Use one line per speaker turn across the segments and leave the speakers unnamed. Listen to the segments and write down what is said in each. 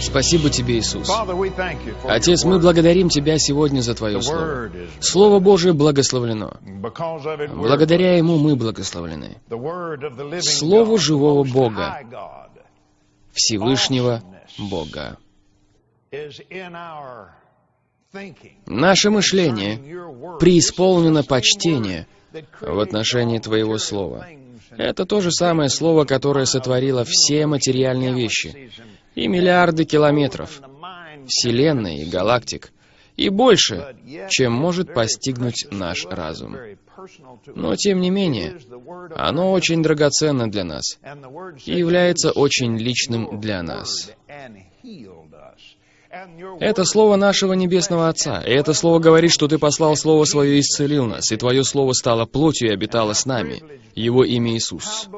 Спасибо Тебе, Иисус. Отец, мы благодарим Тебя сегодня за Твое Слово. Слово Божие благословлено. Благодаря Ему мы благословлены.
the
живого Бога. Всевышнего Бога. Наше мышление преисполнено
that
в отношении Твоего Слова. Это то же самое Слово, которое сотворило все материальные вещи, и миллиарды километров, Вселенной и галактик, и больше, чем может постигнуть наш разум. Но, тем не менее, оно очень драгоценно для нас и является очень личным для нас. Это слово нашего Небесного Отца, и это слово говорит, что Ты послал Слово Свое и исцелил нас, и Твое Слово стало плотью и обитало с нами. Его имя Иисус.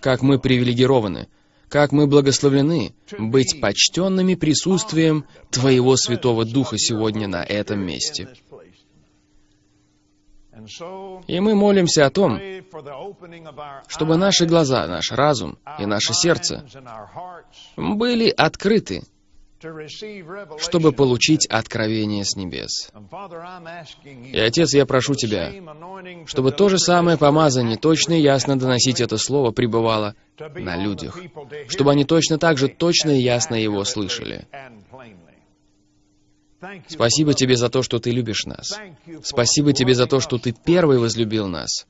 Как мы привилегированы, как мы благословлены быть почтенными присутствием Твоего Святого Духа сегодня на этом месте. И мы молимся о том, чтобы наши глаза, наш разум и наше сердце были открыты, чтобы получить откровение с небес. И, Отец, я прошу Тебя, чтобы то же самое помазание точно и ясно доносить это слово пребывало на людях, чтобы они точно так же точно и ясно его слышали. Спасибо Тебе за то, что Ты любишь нас. Спасибо Тебе за то, что Ты первый возлюбил нас,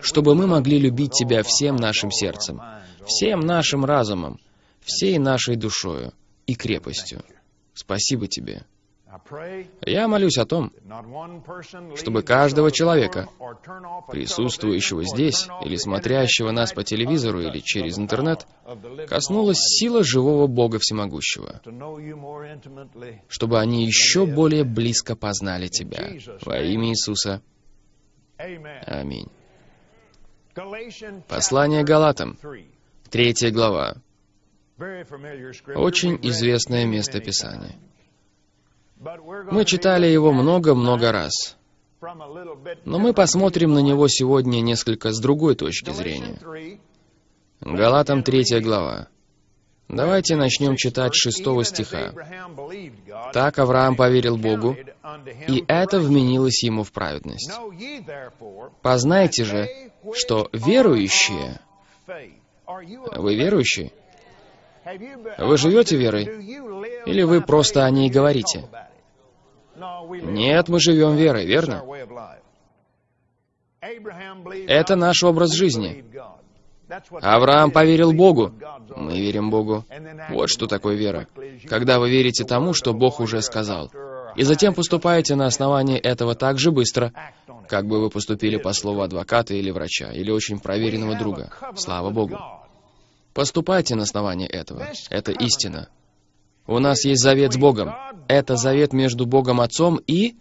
чтобы мы могли любить Тебя всем нашим сердцем, всем нашим разумом, всей нашей душою и крепостью. Спасибо Тебе. Я молюсь о том,
чтобы каждого человека,
присутствующего здесь или смотрящего нас по телевизору или через интернет, коснулась сила живого Бога Всемогущего, чтобы они еще более близко познали Тебя. Во имя Иисуса. Аминь. Послание Галатам, третья глава. Очень известное место Писания. Мы читали его много-много раз, но мы посмотрим на него сегодня несколько с другой точки зрения. Галатам 3 глава. Давайте начнем читать с 6 стиха. «Так Авраам поверил Богу, и это вменилось ему в праведность. Познайте же, что верующие...» Вы верующие? Вы живете верой? Или вы просто о ней говорите? Нет, мы живем верой, верно? Это наш образ жизни. Авраам поверил Богу. Мы верим Богу. Вот что такое вера. Когда вы верите тому, что Бог уже сказал. И затем поступаете на основании этого так же быстро, как бы вы поступили по слову адвоката или врача, или очень проверенного друга. Слава Богу. Поступайте на основании этого. Это истина. У нас есть завет с Богом. Это завет между Богом Отцом и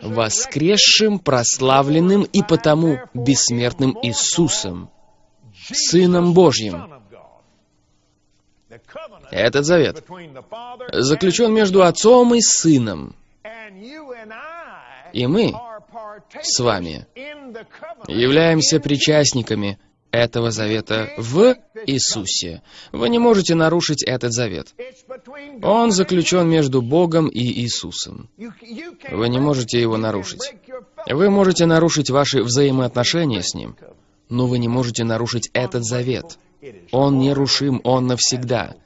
воскресшим, прославленным и потому бессмертным Иисусом, Сыном Божьим. Этот завет заключен между Отцом и Сыном. И мы с вами являемся причастниками этого завета в Иисусе. Вы не можете нарушить этот завет. Он заключен между Богом и Иисусом. Вы не можете его нарушить. Вы можете нарушить ваши взаимоотношения с Ним, но вы не можете нарушить этот завет. Он нерушим, он навсегда.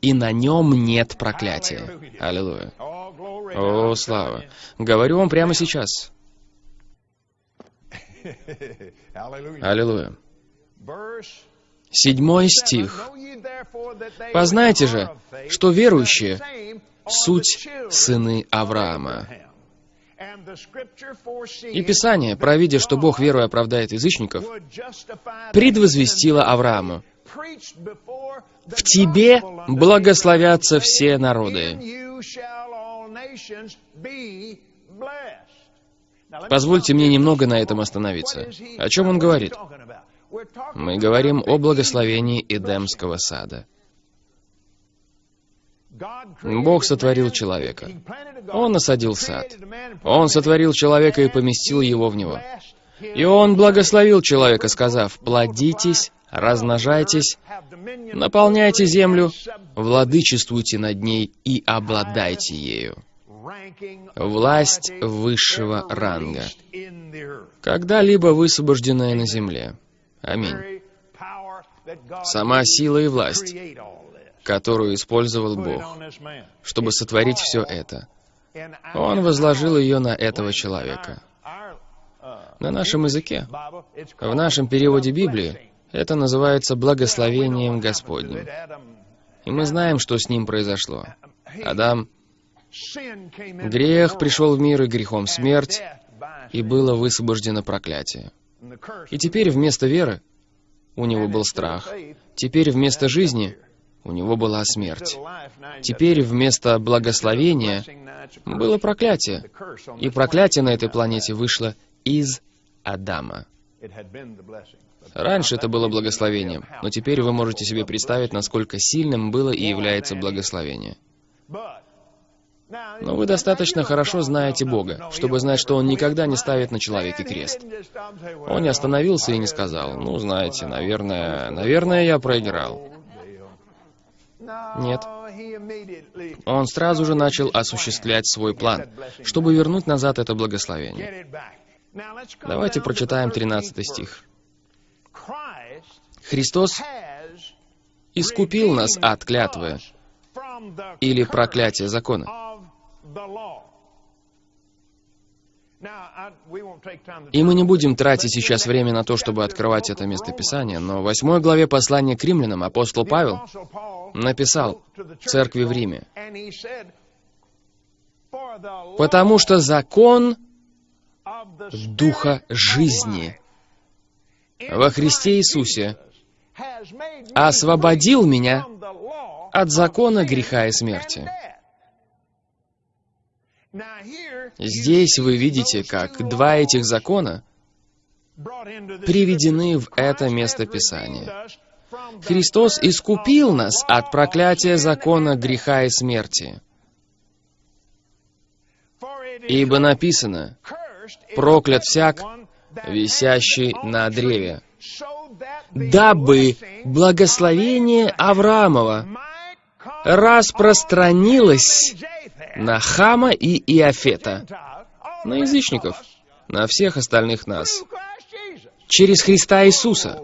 И на нем нет проклятия. Аллилуйя. О, слава. Говорю вам прямо сейчас. Аллилуйя. Седьмой стих. «Познайте же, что верующие — суть сыны Авраама». И Писание, провидя, что Бог верой оправдает язычников, предвозвестило Аврааму, «В тебе благословятся все народы». Позвольте мне немного на этом остановиться. О чем он говорит? Мы говорим о благословении Эдемского сада. Бог сотворил человека. Он насадил сад. Он сотворил человека и поместил его в него. И Он благословил человека, сказав, «Плодитесь, размножайтесь, наполняйте землю, владычествуйте над ней и обладайте ею. Власть высшего ранга, когда-либо высвобожденная на земле. Аминь. Сама сила и власть, которую использовал Бог, чтобы сотворить все это. Он возложил ее на этого человека. На нашем языке, в нашем переводе Библии, это называется благословением Господним. И мы знаем, что с ним произошло. Адам, грех пришел в мир и грехом смерть, и было высвобождено проклятие. И теперь вместо веры у него был страх. Теперь вместо жизни у него была смерть. Теперь вместо благословения было проклятие. И проклятие на этой планете вышло из Адама. Раньше это было благословением, но теперь вы можете себе представить, насколько сильным было и является благословение. Но вы достаточно хорошо знаете Бога, чтобы знать, что Он никогда не ставит на человеке крест. Он не остановился и не сказал, ну, знаете, наверное, наверное, я проиграл. Нет. Он сразу же начал осуществлять свой план, чтобы вернуть назад это благословение. Давайте прочитаем 13 стих. Христос искупил нас от клятвы или проклятия закона. И мы не будем тратить сейчас время на то, чтобы открывать это местописание, но в восьмой главе послания к римлянам апостол Павел написал церкви в Риме, «Потому что закон Духа жизни во Христе Иисусе освободил меня от закона греха и смерти». Здесь вы видите, как два этих закона приведены в это место Писания. Христос искупил нас от проклятия закона греха и смерти. Ибо написано, проклят всяк, висящий на древе, дабы благословение Авраамова распространилось на Хама и Иофета, на язычников, на всех остальных нас, через Христа Иисуса.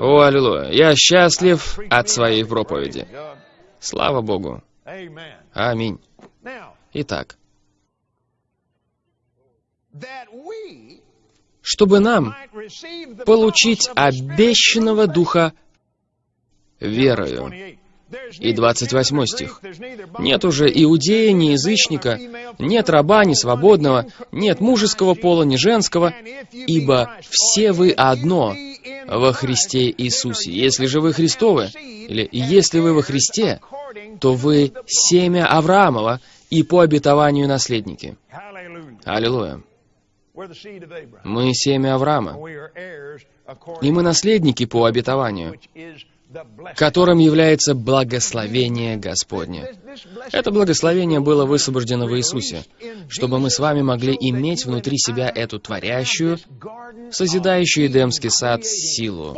О, аллилуйя! Я счастлив от своей проповеди. Слава Богу! Аминь. Итак, чтобы нам получить обещанного Духа верою. И 28 стих. «Нет уже иудея, ни язычника, нет раба, ни свободного, нет мужеского пола, ни женского, ибо все вы одно во Христе Иисусе. Если же вы Христовы, или если вы во Христе, то вы семя Авраамова и по обетованию наследники». Аллилуйя. Мы семя Авраама, и мы наследники по обетованию, которым является благословение Господне. Это благословение было высвобождено в Иисусе, чтобы мы с вами могли иметь внутри себя эту творящую, созидающую Эдемский сад силу.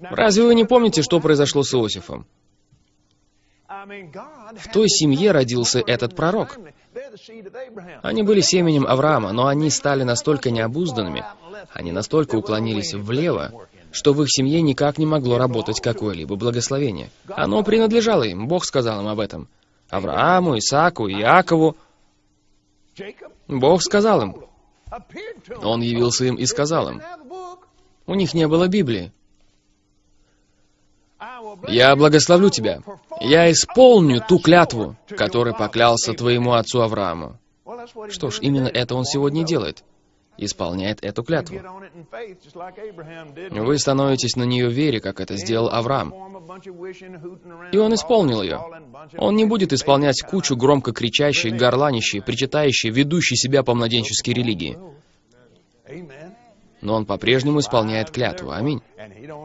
Разве вы не помните, что произошло с Иосифом? В той семье родился этот пророк. Они были семенем Авраама, но они стали настолько необузданными, они настолько уклонились влево, что в их семье никак не могло работать какое-либо благословение. Оно принадлежало им, Бог сказал им об этом. Аврааму, Исааку, Иакову. Бог сказал им. Он явился им и сказал им. У них не было Библии. «Я благословлю тебя. Я исполню ту клятву, которой поклялся твоему отцу Аврааму». Что ж, именно это он сегодня делает исполняет эту клятву. Вы становитесь на нее в вере, как это сделал Авраам. И он исполнил ее. Он не будет исполнять кучу громко кричащей, горланищей, причитающей, ведущей себя по младенческой религии. Но он по-прежнему исполняет клятву. Аминь.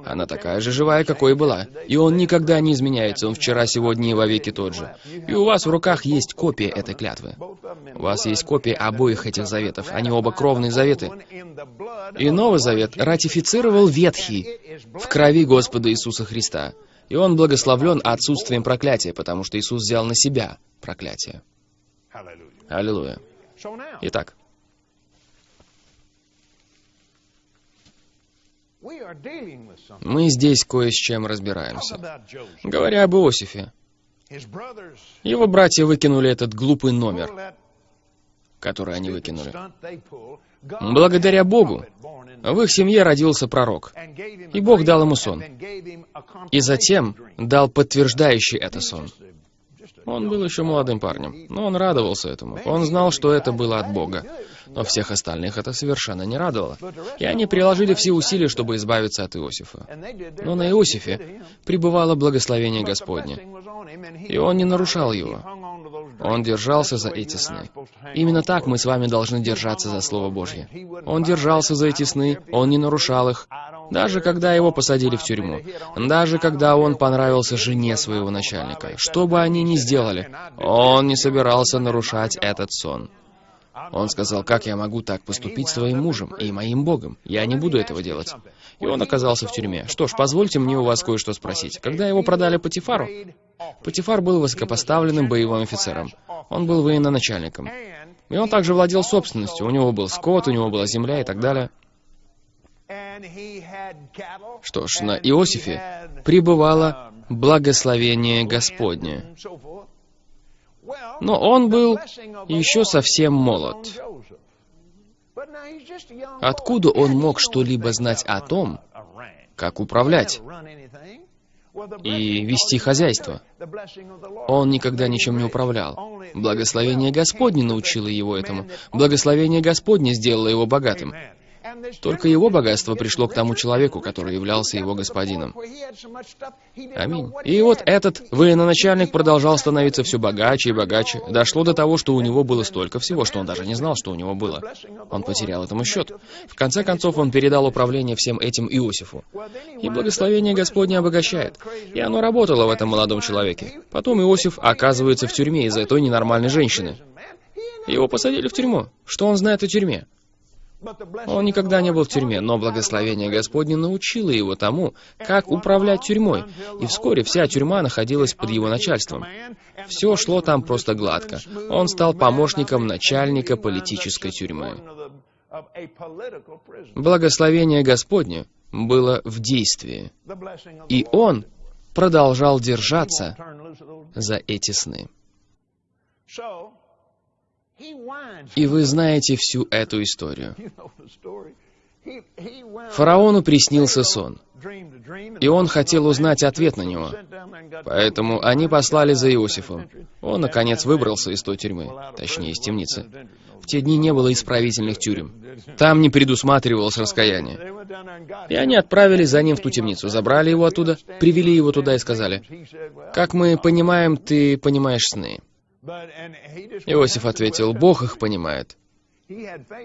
Она такая же живая, какой и была. И он никогда не изменяется, он вчера, сегодня и вовеки тот же. И у вас в руках есть копия этой клятвы. У вас есть копия обоих этих заветов. Они оба кровные заветы. И Новый Завет ратифицировал Ветхий в крови Господа Иисуса Христа. И он благословлен отсутствием проклятия, потому что Иисус взял на себя проклятие. Аллилуйя. Итак, мы здесь кое с чем разбираемся. Говоря об Иосифе, его братья выкинули этот глупый номер, который они выкинули. Благодаря Богу в их семье родился пророк, и Бог дал ему сон, и затем дал подтверждающий это сон. Он был еще молодым парнем, но он радовался этому. Он знал, что это было от Бога. Но всех остальных это совершенно не радовало. И они приложили все усилия, чтобы избавиться от Иосифа. Но на Иосифе пребывало благословение Господне. И он не нарушал его. Он держался за эти сны. Именно так мы с вами должны держаться за Слово Божье. Он держался за эти сны, он не нарушал их, даже когда его посадили в тюрьму, даже когда он понравился жене своего начальника. Что бы они ни сделали, он не собирался нарушать этот сон. Он сказал, как я могу так поступить с твоим мужем и моим Богом? Я не буду этого делать. И он оказался в тюрьме. Что ж, позвольте мне у вас кое-что спросить. Когда его продали Патифару, Патифар был высокопоставленным боевым офицером. Он был военачальником. И он также владел собственностью. У него был скот, у него была земля и так далее. Что ж, на Иосифе пребывало благословение Господне. Но он был еще совсем молод. Откуда он мог что-либо знать о том, как управлять и вести хозяйство? Он никогда ничем не управлял. Благословение Господне научило его этому. Благословение Господне сделало его богатым. Только его богатство пришло к тому человеку, который являлся его господином. Аминь. И вот этот военачальник продолжал становиться все богаче и богаче. Дошло до того, что у него было столько всего, что он даже не знал, что у него было. Он потерял этому счет. В конце концов, он передал управление всем этим Иосифу. И благословение Господне обогащает. И оно работало в этом молодом человеке. Потом Иосиф оказывается в тюрьме из-за той ненормальной женщины. Его посадили в тюрьму. Что он знает о тюрьме? Он никогда не был в тюрьме, но благословение Господне научило его тому, как управлять тюрьмой, и вскоре вся тюрьма находилась под его начальством. Все шло там просто гладко. Он стал помощником начальника политической тюрьмы. Благословение Господне было в действии, и он продолжал держаться за эти сны. И вы знаете всю эту историю. Фараону приснился сон, и он хотел узнать ответ на него. Поэтому они послали за Иосифом. Он, наконец, выбрался из той тюрьмы, точнее, из темницы. В те дни не было исправительных тюрем. Там не предусматривалось раскаяние. И они отправились за ним в ту темницу, забрали его оттуда, привели его туда и сказали, «Как мы понимаем, ты понимаешь сны». Иосиф ответил, Бог их понимает.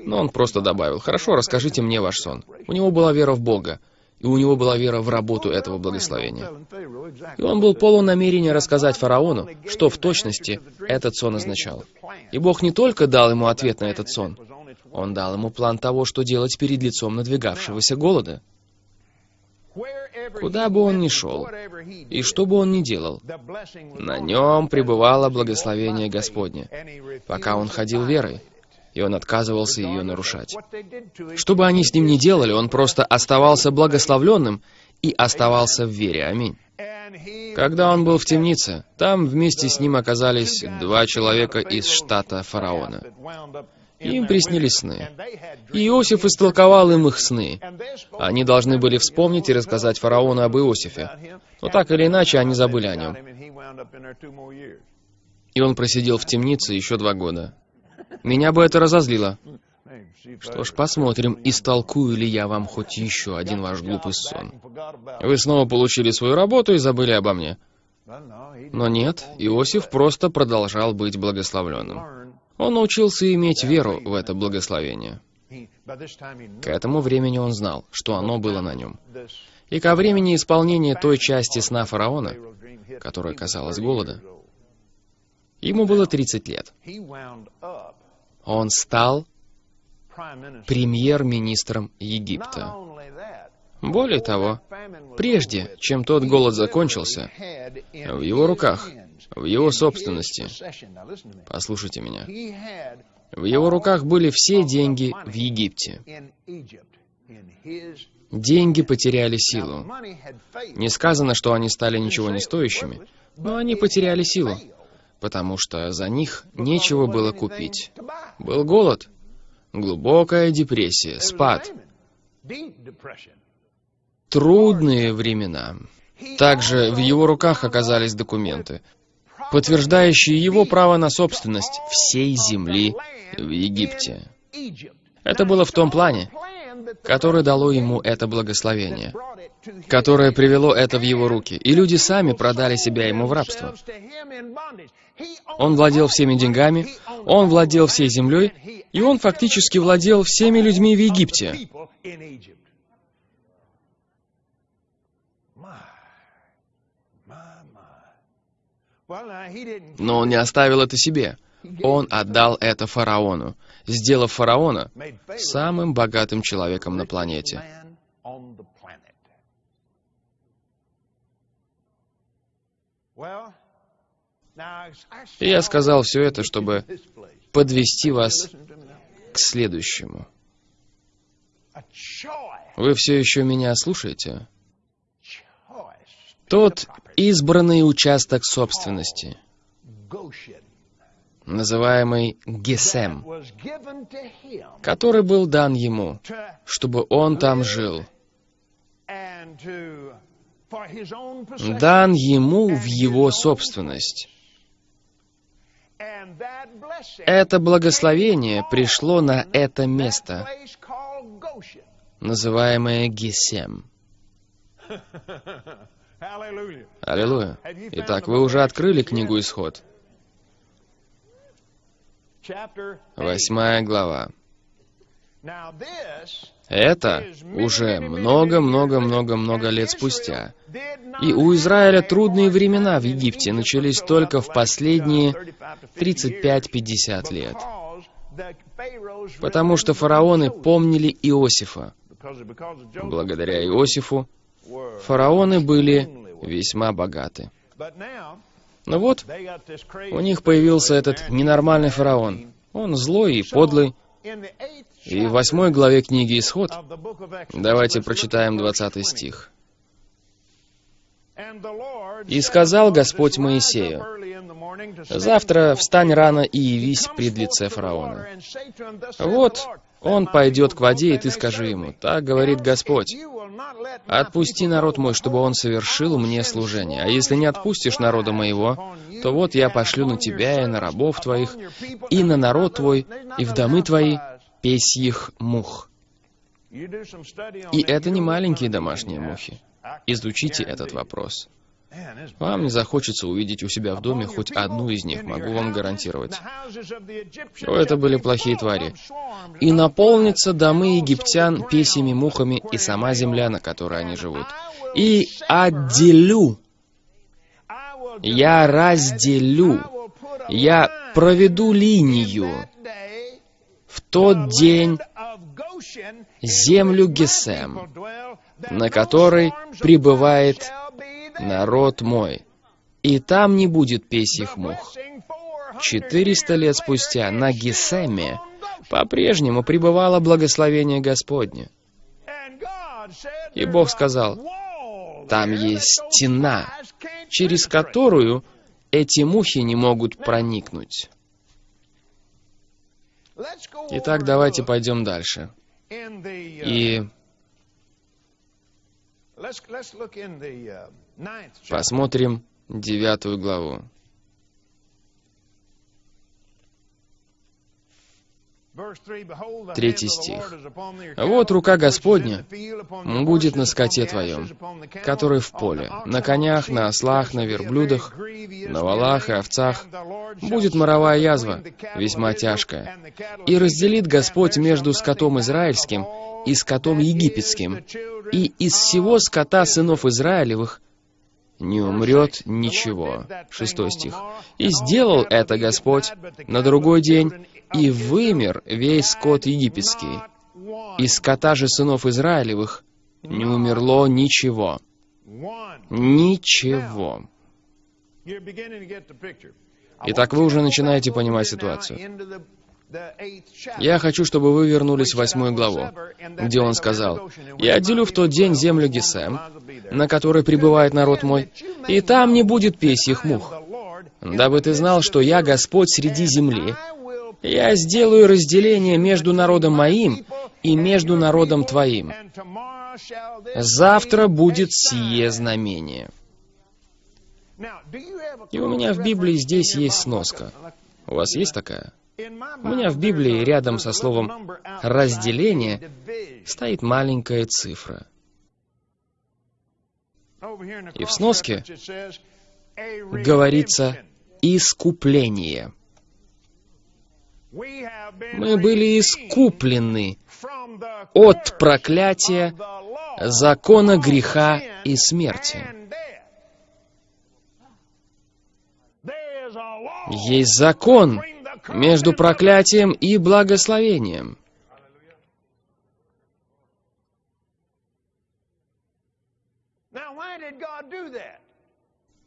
Но он просто добавил, хорошо, расскажите мне ваш сон. У него была вера в Бога, и у него была вера в работу этого благословения. И он был полон намерения рассказать фараону, что в точности этот сон означал. И Бог не только дал ему ответ на этот сон, он дал ему план того, что делать перед лицом надвигавшегося голода. Куда бы он ни шел, и что бы он ни делал, на нем пребывало благословение Господне, пока он ходил верой, и он отказывался ее нарушать. Что бы они с ним ни делали, он просто оставался благословленным и оставался в вере. Аминь. Когда он был в темнице, там вместе с ним оказались два человека из штата фараона. Им приснились сны. И Иосиф истолковал им их сны. Они должны были вспомнить и рассказать фараону об Иосифе. Но так или иначе, они забыли о нем. И он просидел в темнице еще два года. Меня бы это разозлило. Что ж, посмотрим, истолкую ли я вам хоть еще один ваш глупый сон. Вы снова получили свою работу и забыли обо мне. Но нет, Иосиф просто продолжал быть благословленным. Он научился иметь веру в это благословение. К этому времени он знал, что оно было на нем. И ко времени исполнения той части сна фараона, которая касалась голода, ему было 30 лет. Он стал премьер-министром Египта. Более того, прежде чем тот голод закончился, в его руках, в его собственности, послушайте меня, в его руках были все деньги в Египте. Деньги потеряли силу. Не сказано, что они стали ничего не стоящими, но они потеряли силу, потому что за них нечего было купить. Был голод, глубокая депрессия, спад, трудные времена. Также в его руках оказались документы, подтверждающие его право на собственность всей земли в Египте. Это было в том плане, который дало ему это благословение, которое привело это в его руки, и люди сами продали себя ему в рабство. Он владел всеми деньгами, он владел всей землей, и он фактически владел всеми людьми в Египте. Но он не оставил это себе. Он отдал это фараону, сделав фараона самым богатым человеком на планете. И я сказал все это, чтобы подвести вас к следующему. Вы все еще меня слушаете? Тот избранный участок собственности, называемый Гесем, который был дан ему, чтобы он там жил. Дан ему в его собственность. Это благословение пришло на это место, называемое Гесем. Аллилуйя. Итак, вы уже открыли книгу «Исход». Восьмая глава. Это уже много-много-много-много лет спустя. И у Израиля трудные времена в Египте начались только в последние 35-50 лет. Потому что фараоны помнили Иосифа. Благодаря Иосифу фараоны были весьма богаты. Но вот у них появился этот ненормальный фараон. Он злой и подлый. И в восьмой главе книги «Исход» давайте прочитаем 20 стих. «И сказал Господь Моисею, «Завтра встань рано и явись пред лице фараона. Вот он пойдет к воде, и ты скажи ему, так говорит Господь, отпусти народ мой, чтобы он совершил мне служение. А если не отпустишь народа моего, то вот я пошлю на тебя и на рабов твоих, и на народ твой, и в домы твои песьих мух. И это не маленькие домашние мухи. Изучите этот вопрос. Вам не захочется увидеть у себя в доме хоть одну из них, могу вам гарантировать. Что это были плохие твари. И наполнится домы египтян песями, мухами и сама земля, на которой они живут. И отделю, я разделю, я проведу линию. в тот день землю Гесем, на которой пребывает народ мой, и там не будет песьих мух. Четыреста лет спустя на Гесеме по-прежнему пребывало благословение Господне. И Бог сказал, там есть стена, через которую эти мухи не могут проникнуть. Итак, давайте пойдем дальше. И Посмотрим девятую главу. Третий стих. «Вот рука Господня будет на скоте твоем, который в поле, на конях, на ослах, на верблюдах, на валах и овцах. Будет моровая язва, весьма тяжкая. И разделит Господь между скотом израильским и скотом египетским, и из всего скота сынов Израилевых не умрет ничего. Шестой стих. «И сделал это Господь на другой день, и вымер весь скот египетский. Из скота же сынов Израилевых не умерло ничего». Ничего. Итак, вы уже начинаете понимать ситуацию. Я хочу, чтобы вы вернулись в восьмую главу, где он сказал, «Я отделю в тот день землю Гесем, на которой пребывает народ мой, и там не будет песьих мух, дабы ты знал, что я Господь среди земли. Я сделаю разделение между народом моим и между народом твоим. Завтра будет сие знамение». И у меня в Библии здесь есть сноска. У вас есть такая? У меня в Библии рядом со словом «разделение» стоит маленькая цифра. И в сноске говорится «искупление». Мы были искуплены от проклятия, закона греха и смерти. Есть закон между проклятием и благословением.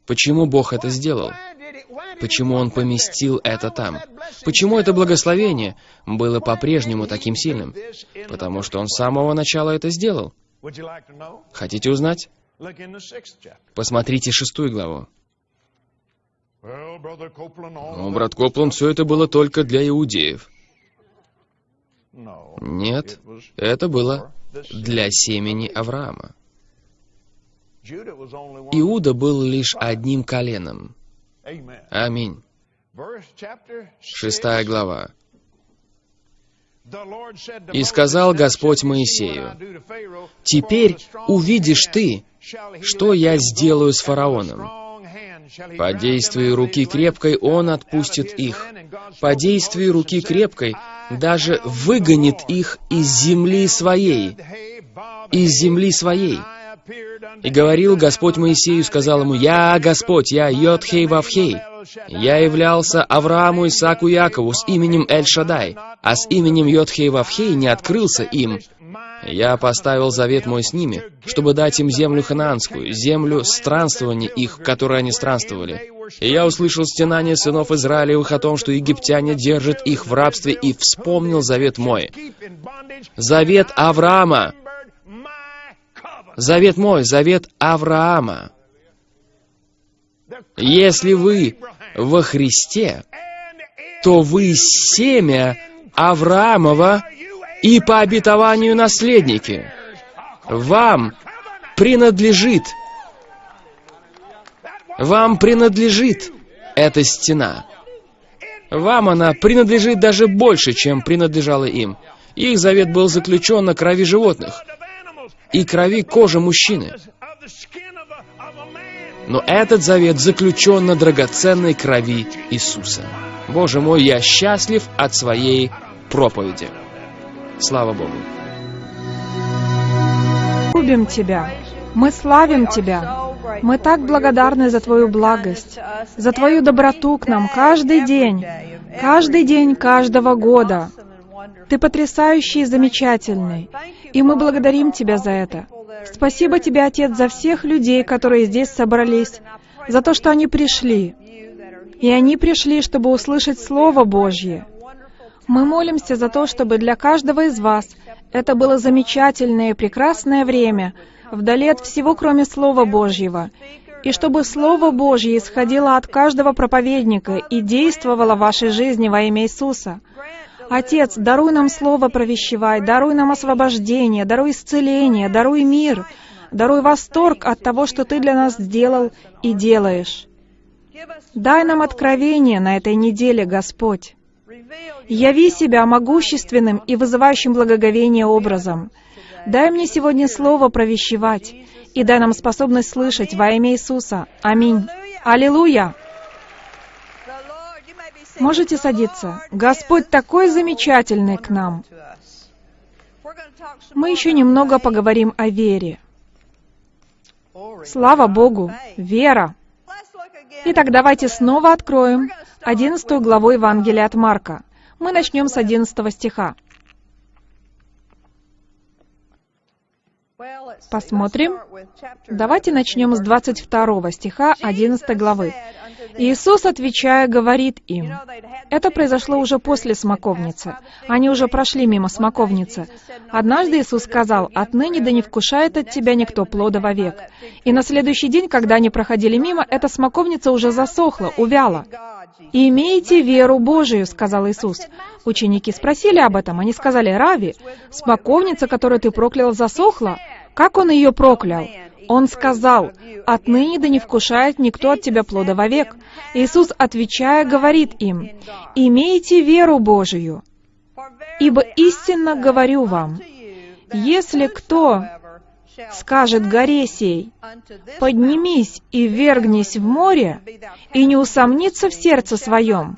Почему Бог это сделал? Почему Он поместил это там? Почему это благословение было по-прежнему таким сильным? Потому что Он с самого начала это сделал. Хотите узнать? Посмотрите шестую главу. Но, брат Копланд, все это было только для иудеев. Нет, это было для семени Авраама. Иуда был лишь одним коленом. Аминь. Шестая глава. «И сказал Господь Моисею, «Теперь увидишь ты, что я сделаю с фараоном. По действию руки крепкой он отпустит их. По действию руки крепкой даже выгонит их из земли своей. Из земли своей. И говорил Господь Моисею, сказал ему, «Я Господь, я Йодхей Вавхей. Я являлся Аврааму, Исааку, Якову с именем Эль-Шадай, а с именем Йодхей Вавхей не открылся им, я поставил завет мой с ними, чтобы дать им землю ханаанскую, землю странствования их, в они странствовали. И я услышал стенание сынов Израилевых о том, что египтяне держат их в рабстве, и вспомнил завет мой. Завет Авраама. Завет мой, завет Авраама. Если вы во Христе, то вы семя Авраамова и по обетованию наследники. Вам принадлежит, вам принадлежит эта стена. Вам она принадлежит даже больше, чем принадлежала им. Их завет был заключен на крови животных и крови кожи мужчины. Но этот завет заключен на драгоценной крови Иисуса. Боже мой, я счастлив от своей проповеди. Слава Богу.
Любим Тебя. Мы славим Тебя. Мы так благодарны за Твою благость, за Твою доброту к нам каждый день, каждый день каждого года. Ты потрясающий и замечательный, и мы благодарим Тебя за это. Спасибо Тебе, Отец, за всех людей, которые здесь собрались, за то, что они пришли. И они пришли, чтобы услышать Слово Божье. Мы молимся за то, чтобы для каждого из вас это было замечательное и прекрасное время, вдали от всего, кроме Слова Божьего, и чтобы Слово Божье исходило от каждого проповедника и действовало в вашей жизни во имя Иисуса. Отец, даруй нам Слово провещевай, даруй нам освобождение, даруй исцеление, даруй мир, даруй восторг от того, что Ты для нас сделал и делаешь. Дай нам откровение на этой неделе, Господь. Яви себя могущественным и вызывающим благоговение образом. Дай мне сегодня слово провещевать, и дай нам способность слышать во имя Иисуса. Аминь. Аллилуйя! Можете садиться. Господь такой замечательный к нам. Мы еще немного поговорим о вере. Слава Богу! Вера! Итак, давайте снова откроем 11 главу Евангелия от Марка. Мы начнем с 11 стиха. Посмотрим. Давайте начнем с 22 стиха 11 главы. Иисус, отвечая, говорит им, это произошло уже после смоковницы. Они уже прошли мимо смоковницы. Однажды Иисус сказал, «Отныне да не вкушает от тебя никто плода вовек». И на следующий день, когда они проходили мимо, эта смоковница уже засохла, увяла. «И имейте веру Божию», — сказал Иисус. Ученики спросили об этом. Они сказали, «Рави, смоковница, которую ты проклял, засохла?» Как он ее проклял? Он сказал, «Отныне да не вкушает никто от тебя плода вовек». Иисус, отвечая, говорит им, «Имейте веру Божию, ибо истинно говорю вам, если кто скажет горе сей, «Поднимись и вергнись в море», и не усомнится в сердце своем,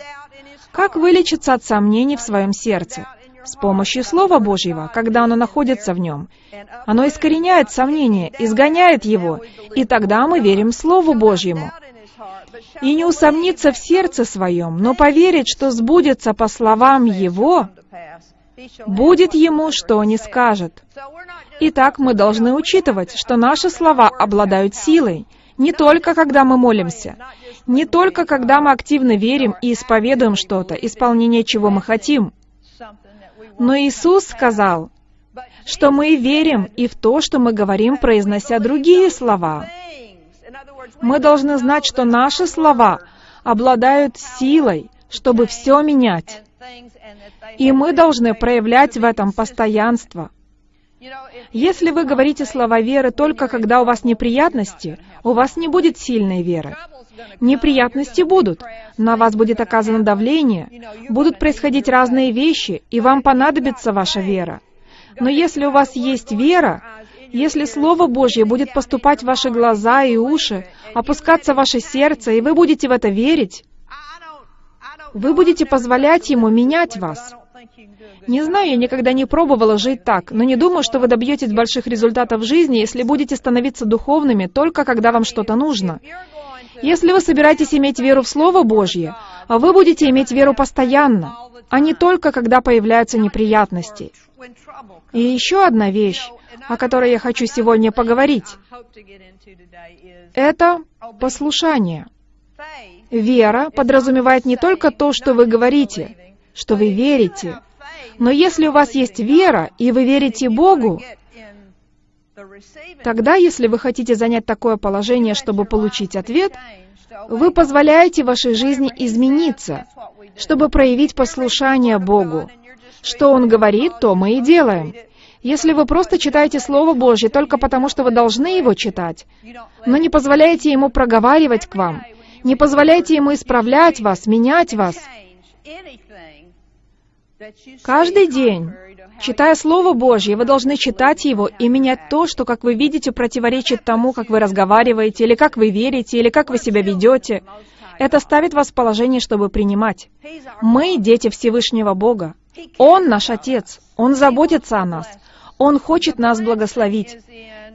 как вылечиться от сомнений в своем сердце? С помощью Слова Божьего, когда оно находится в нем. Оно искореняет сомнение, изгоняет его, и тогда мы верим Слову Божьему. И не усомниться в сердце своем, но поверить, что сбудется по словам Его, будет ему, что не скажет. Итак, мы должны учитывать, что наши слова обладают силой, не только когда мы молимся, не только когда мы активно верим и исповедуем что-то, исполнение чего мы хотим. Но Иисус сказал, что мы верим и в то, что мы говорим, произнося другие слова. Мы должны знать, что наши слова обладают силой, чтобы все менять. И мы должны проявлять в этом постоянство. Если вы говорите слова веры только когда у вас неприятности, у вас не будет сильной веры. Неприятности будут, на вас будет оказано давление, будут происходить разные вещи, и вам понадобится ваша вера. Но если у вас есть вера, если Слово Божье будет поступать в ваши глаза и уши, опускаться в ваше сердце, и вы будете в это верить, вы будете позволять Ему менять вас. Не знаю, я никогда не пробовала жить так, но не думаю, что вы добьетесь больших результатов в жизни, если будете становиться духовными только когда вам что-то нужно. Если вы собираетесь иметь веру в Слово Божье, вы будете иметь веру постоянно, а не только когда появляются неприятности. И еще одна вещь, о которой я хочу сегодня поговорить, это послушание. Вера подразумевает не только то, что вы говорите, что вы верите, но если у вас есть вера, и вы верите Богу, тогда, если вы хотите занять такое положение, чтобы получить ответ, вы позволяете вашей жизни измениться, чтобы проявить послушание Богу. Что Он говорит, то мы и делаем. Если вы просто читаете Слово Божье только потому, что вы должны его читать, но не позволяете Ему проговаривать к вам, не позволяете Ему исправлять вас, менять вас, Каждый день, читая Слово Божье, вы должны читать его и менять то, что, как вы видите, противоречит тому, как вы разговариваете, или как вы верите, или как вы себя ведете. Это ставит вас в положение, чтобы принимать. Мы — дети Всевышнего Бога. Он наш Отец. Он заботится о нас. Он хочет нас благословить.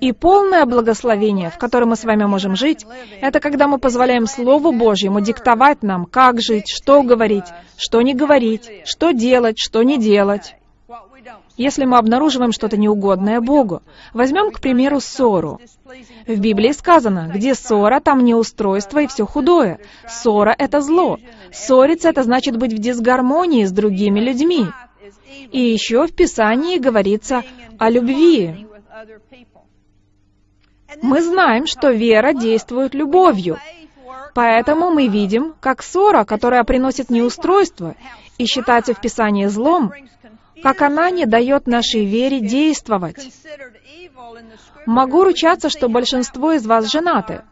И полное благословение, в котором мы с вами можем жить, это когда мы позволяем Слову Божьему диктовать нам, как жить, что говорить, что не говорить, что делать, что не делать. Если мы обнаруживаем что-то неугодное Богу, возьмем, к примеру, ссору. В Библии сказано, где ссора, там неустройство и все худое. Ссора — это зло. Ссориться — это значит быть в дисгармонии с другими людьми. И еще в Писании говорится о любви. Мы знаем, что вера действует любовью. Поэтому мы видим, как ссора, которая приносит неустройство и считается в Писании злом, как она не дает нашей вере действовать. Могу ручаться, что большинство из вас женаты.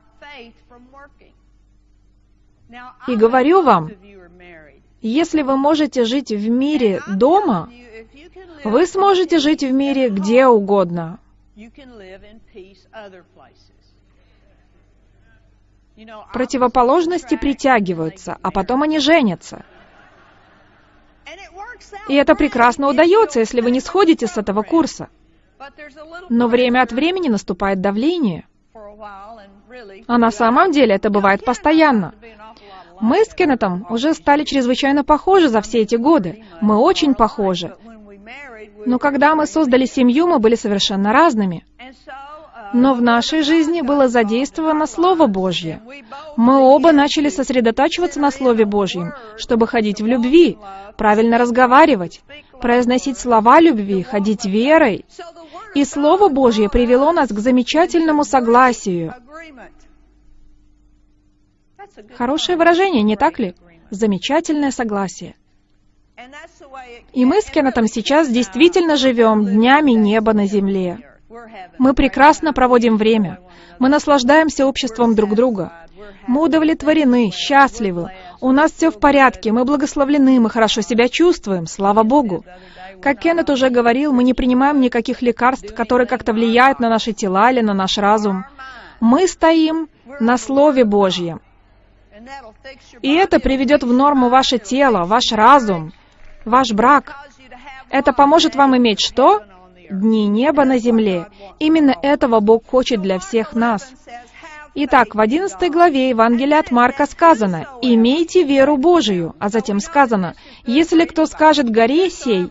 И говорю вам, Если вы можете жить в мире дома, вы сможете жить в мире где угодно. Противоположности притягиваются, а потом они женятся. И это прекрасно удается, если вы не сходите с этого курса. Но время от времени наступает давление. А на самом деле это бывает постоянно. Мы с Кеннетом уже стали чрезвычайно похожи за все эти годы. Мы очень похожи. Но когда мы создали семью, мы были совершенно разными. Но в нашей жизни было задействовано Слово Божье. Мы оба начали сосредотачиваться на Слове Божьем, чтобы ходить в любви, правильно разговаривать, произносить слова любви, ходить верой. И Слово Божье привело нас к замечательному согласию. Хорошее выражение, не так ли? Замечательное согласие. И мы с Кеннетом сейчас действительно живем днями неба на земле. Мы прекрасно проводим время. Мы наслаждаемся обществом друг друга. Мы удовлетворены, счастливы. У нас все в порядке, мы благословлены, мы хорошо себя чувствуем, слава Богу. Как Кеннет уже говорил, мы не принимаем никаких лекарств, которые как-то влияют на наши тела или на наш разум. Мы стоим на Слове Божьем. И это приведет в норму ваше тело, ваш разум, ваш брак. Это поможет вам иметь что? Дни неба на земле. Именно этого Бог хочет для всех нас. Итак, в 11 главе Евангелия от Марка сказано «Имейте веру Божию», а затем сказано «Если кто скажет горе сей»,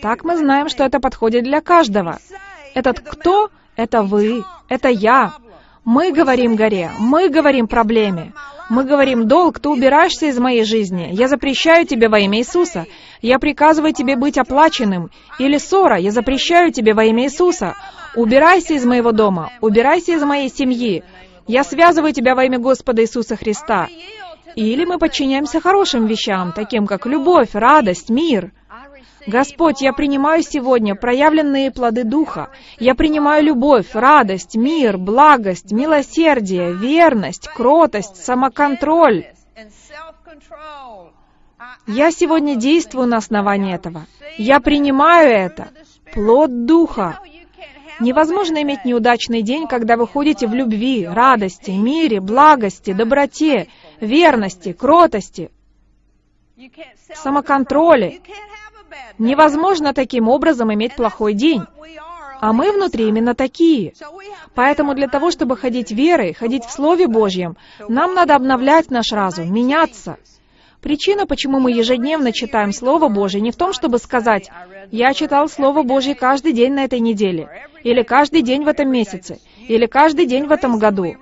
так мы знаем, что это подходит для каждого. Этот «кто» — это вы, это я. Мы говорим горе, мы говорим проблеме. Мы говорим, долг, ты убираешься из моей жизни. Я запрещаю тебе во имя Иисуса. Я приказываю тебе быть оплаченным. Или ссора, я запрещаю тебе во имя Иисуса. Убирайся из моего дома, убирайся из моей семьи. Я связываю тебя во имя Господа Иисуса Христа. Или мы подчиняемся хорошим вещам, таким как любовь, радость, мир. Господь, я принимаю сегодня проявленные плоды Духа. Я принимаю любовь, радость, мир, благость, милосердие, верность, кротость, самоконтроль. Я сегодня действую на основании этого. Я принимаю это. Плод Духа. Невозможно иметь неудачный день, когда вы ходите в любви, радости, мире, благости, доброте, верности, кротости, самоконтроле. Невозможно таким образом иметь плохой день. А мы внутри именно такие. Поэтому для того, чтобы ходить верой, ходить в Слове Божьем, нам надо обновлять наш разум, меняться. Причина, почему мы ежедневно читаем Слово Божье, не в том, чтобы сказать, «Я читал Слово Божье каждый день на этой неделе», или «каждый день в этом месяце», или «каждый день в этом году».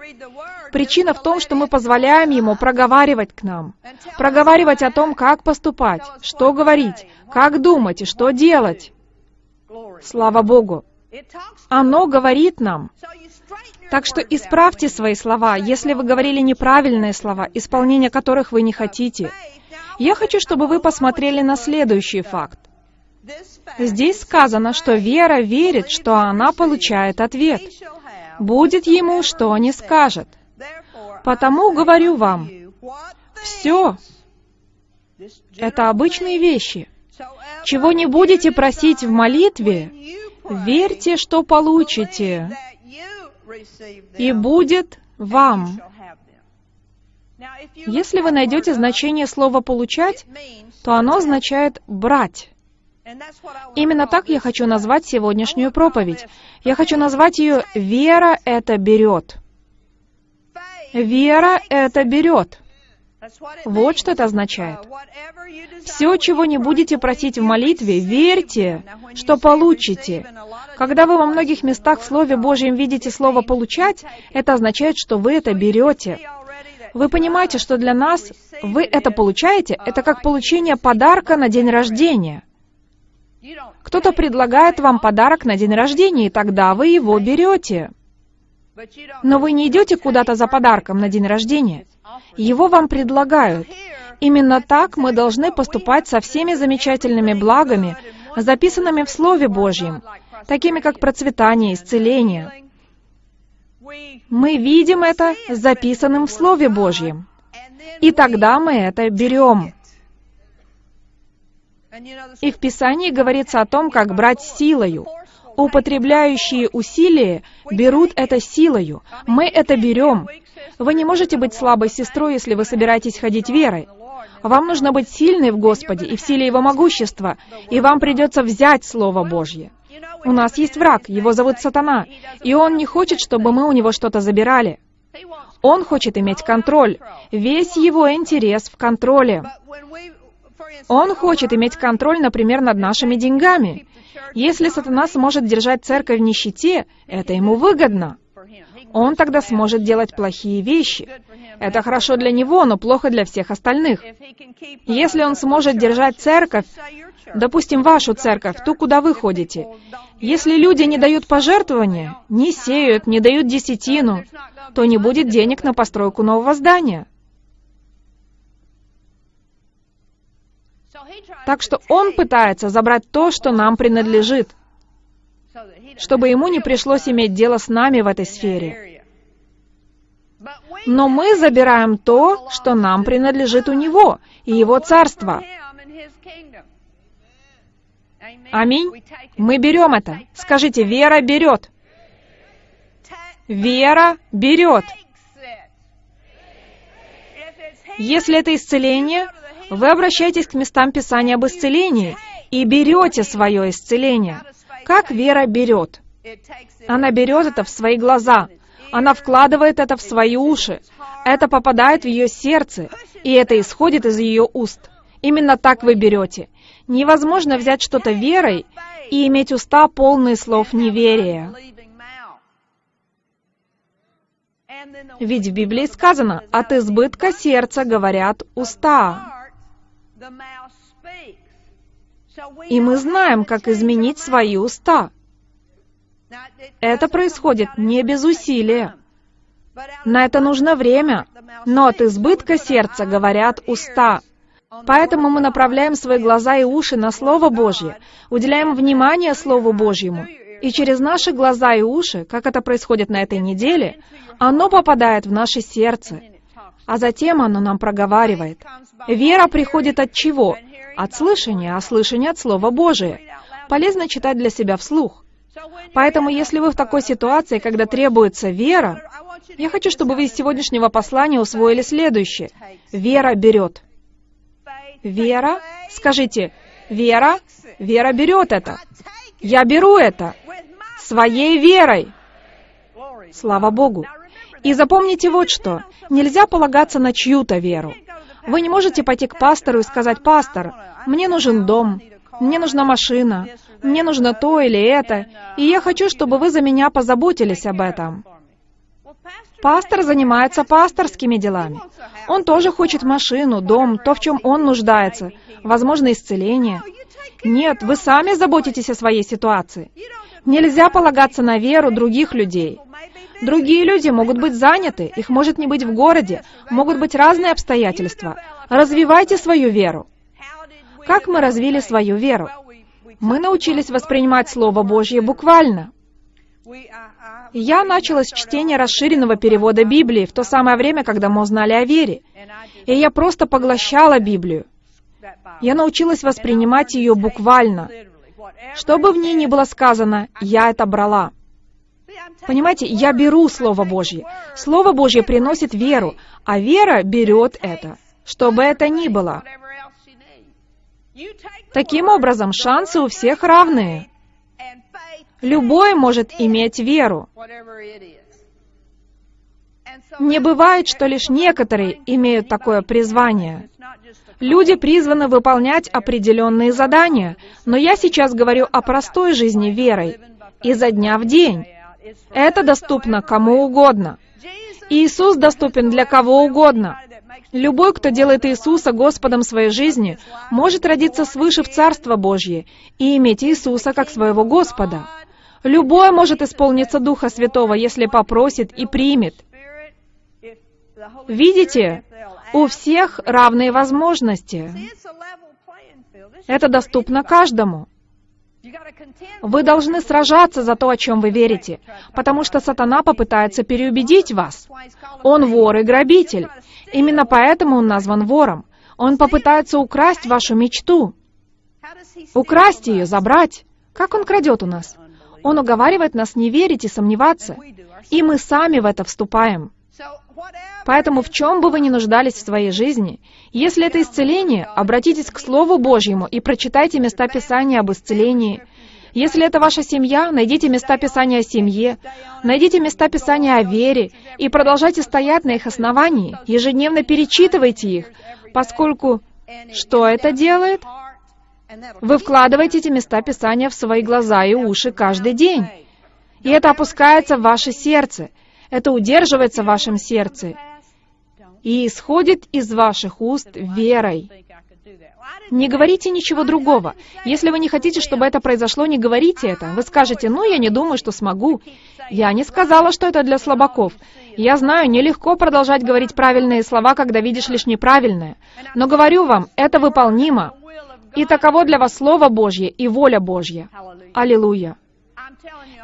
Причина в том, что мы позволяем Ему проговаривать к нам, проговаривать о том, как поступать, что говорить, как думать и что делать. Слава Богу! Оно говорит нам. Так что исправьте свои слова, если вы говорили неправильные слова, исполнение которых вы не хотите. Я хочу, чтобы вы посмотрели на следующий факт. Здесь сказано, что вера верит, что она получает ответ. Будет ему, что не скажет. Потому говорю вам, все это обычные вещи. Чего не будете просить в молитве, верьте, что получите, и будет вам. Если вы найдете значение слова «получать», то оно означает «брать». Именно так я хочу назвать сегодняшнюю проповедь. Я хочу назвать ее «Вера это берет». Вера это берет. Вот что это означает. Все, чего не будете просить в молитве, верьте, что получите. Когда вы во многих местах в Слове Божьем видите слово «получать», это означает, что вы это берете. Вы понимаете, что для нас вы это получаете, это как получение подарка на день рождения. Кто-то предлагает вам подарок на день рождения, и тогда вы его берете. Но вы не идете куда-то за подарком на день рождения. Его вам предлагают. Именно так мы должны поступать со всеми замечательными благами, записанными в Слове Божьем, такими как процветание, исцеление. Мы видим это записанным в Слове Божьем. И тогда мы это берем. И в Писании говорится о том, как брать силою. Употребляющие усилия берут это силою. Мы это берем. Вы не можете быть слабой сестрой, если вы собираетесь ходить верой. Вам нужно быть сильной в Господе и в силе Его могущества, и вам придется взять Слово Божье. У нас есть враг, его зовут Сатана, и он не хочет, чтобы мы у него что-то забирали. Он хочет иметь контроль. Весь его интерес в контроле. Он хочет иметь контроль, например, над нашими деньгами. Если сатана сможет держать церковь в нищете, это ему выгодно. Он тогда сможет делать плохие вещи. Это хорошо для него, но плохо для всех остальных. Если он сможет держать церковь, допустим, вашу церковь, ту, куда вы ходите, если люди не дают пожертвования, не сеют, не дают десятину, то не будет денег на постройку нового здания. Так что он пытается забрать то, что нам принадлежит, чтобы ему не пришлось иметь дело с нами в этой сфере. Но мы забираем то, что нам принадлежит у него и его царство. Аминь. Мы берем это. Скажите, вера берет. Вера берет. Если это исцеление, вы обращаетесь к местам Писания об исцелении и берете свое исцеление. Как вера берет? Она берет это в свои глаза, она вкладывает это в свои уши, это попадает в ее сердце, и это исходит из ее уст. Именно так вы берете. Невозможно взять что-то верой и иметь уста полные слов неверия. Ведь в Библии сказано, от избытка сердца говорят уста. И мы знаем, как изменить свои уста. Это происходит не без усилия. На это нужно время, но от избытка сердца говорят уста. Поэтому мы направляем свои глаза и уши на Слово Божье, уделяем внимание Слову Божьему, и через наши глаза и уши, как это происходит на этой неделе, оно попадает в наше сердце, а затем оно нам проговаривает. Вера приходит от чего? От слышания, а слышание от Слова Божия. Полезно читать для себя вслух. Поэтому, если вы в такой ситуации, когда требуется вера, я хочу, чтобы вы из сегодняшнего послания усвоили следующее. Вера берет. Вера, скажите, вера, вера берет это. Я беру это своей верой. Слава Богу. И запомните вот что. Нельзя полагаться на чью-то веру. Вы не можете пойти к пастору и сказать, «Пастор, мне нужен дом, мне нужна машина, мне нужно то или это, и я хочу, чтобы вы за меня позаботились об этом». Пастор занимается пасторскими делами. Он тоже хочет машину, дом, то, в чем он нуждается, возможно, исцеление. Нет, вы сами заботитесь о своей ситуации. Нельзя полагаться на веру других людей. Другие люди могут быть заняты, их может не быть в городе, могут быть разные обстоятельства. Развивайте свою веру. Как мы развили свою веру? Мы научились воспринимать Слово Божье буквально. Я начала с чтения расширенного перевода Библии в то самое время, когда мы узнали о вере. И я просто поглощала Библию. Я научилась воспринимать ее буквально. Что бы в ней ни было сказано, я это брала. Понимаете, я беру Слово Божье. Слово Божье приносит веру, а вера берет это, что бы это ни было. Таким образом, шансы у всех равные. Любой может иметь веру. Не бывает, что лишь некоторые имеют такое призвание. Люди призваны выполнять определенные задания, но я сейчас говорю о простой жизни верой, изо дня в день. Это доступно кому угодно. Иисус доступен для кого угодно. Любой, кто делает Иисуса Господом своей жизни, может родиться свыше в Царство Божье и иметь Иисуса как своего Господа. Любой может исполниться Духа Святого, если попросит и примет. Видите, у всех равные возможности. Это доступно каждому. Вы должны сражаться за то, о чем вы верите, потому что сатана попытается переубедить вас. Он вор и грабитель. Именно поэтому он назван вором. Он попытается украсть вашу мечту. Украсть ее, забрать. Как он крадет у нас? Он уговаривает нас не верить и сомневаться. И мы сами в это вступаем. Поэтому в чем бы вы ни нуждались в своей жизни, если это исцеление, обратитесь к Слову Божьему и прочитайте места Писания об исцелении. Если это ваша семья, найдите места Писания о семье, найдите места Писания о вере и продолжайте стоять на их основании, ежедневно перечитывайте их, поскольку что это делает? Вы вкладываете эти места Писания в свои глаза и уши каждый день. И это опускается в ваше сердце. Это удерживается в вашем сердце и исходит из ваших уст верой. Не говорите ничего другого. Если вы не хотите, чтобы это произошло, не говорите это. Вы скажете, ну, я не думаю, что смогу. Я не сказала, что это для слабаков. Я знаю, нелегко продолжать говорить правильные слова, когда видишь лишь неправильное. Но говорю вам, это выполнимо. И таково для вас Слово Божье и воля Божья. Аллилуйя.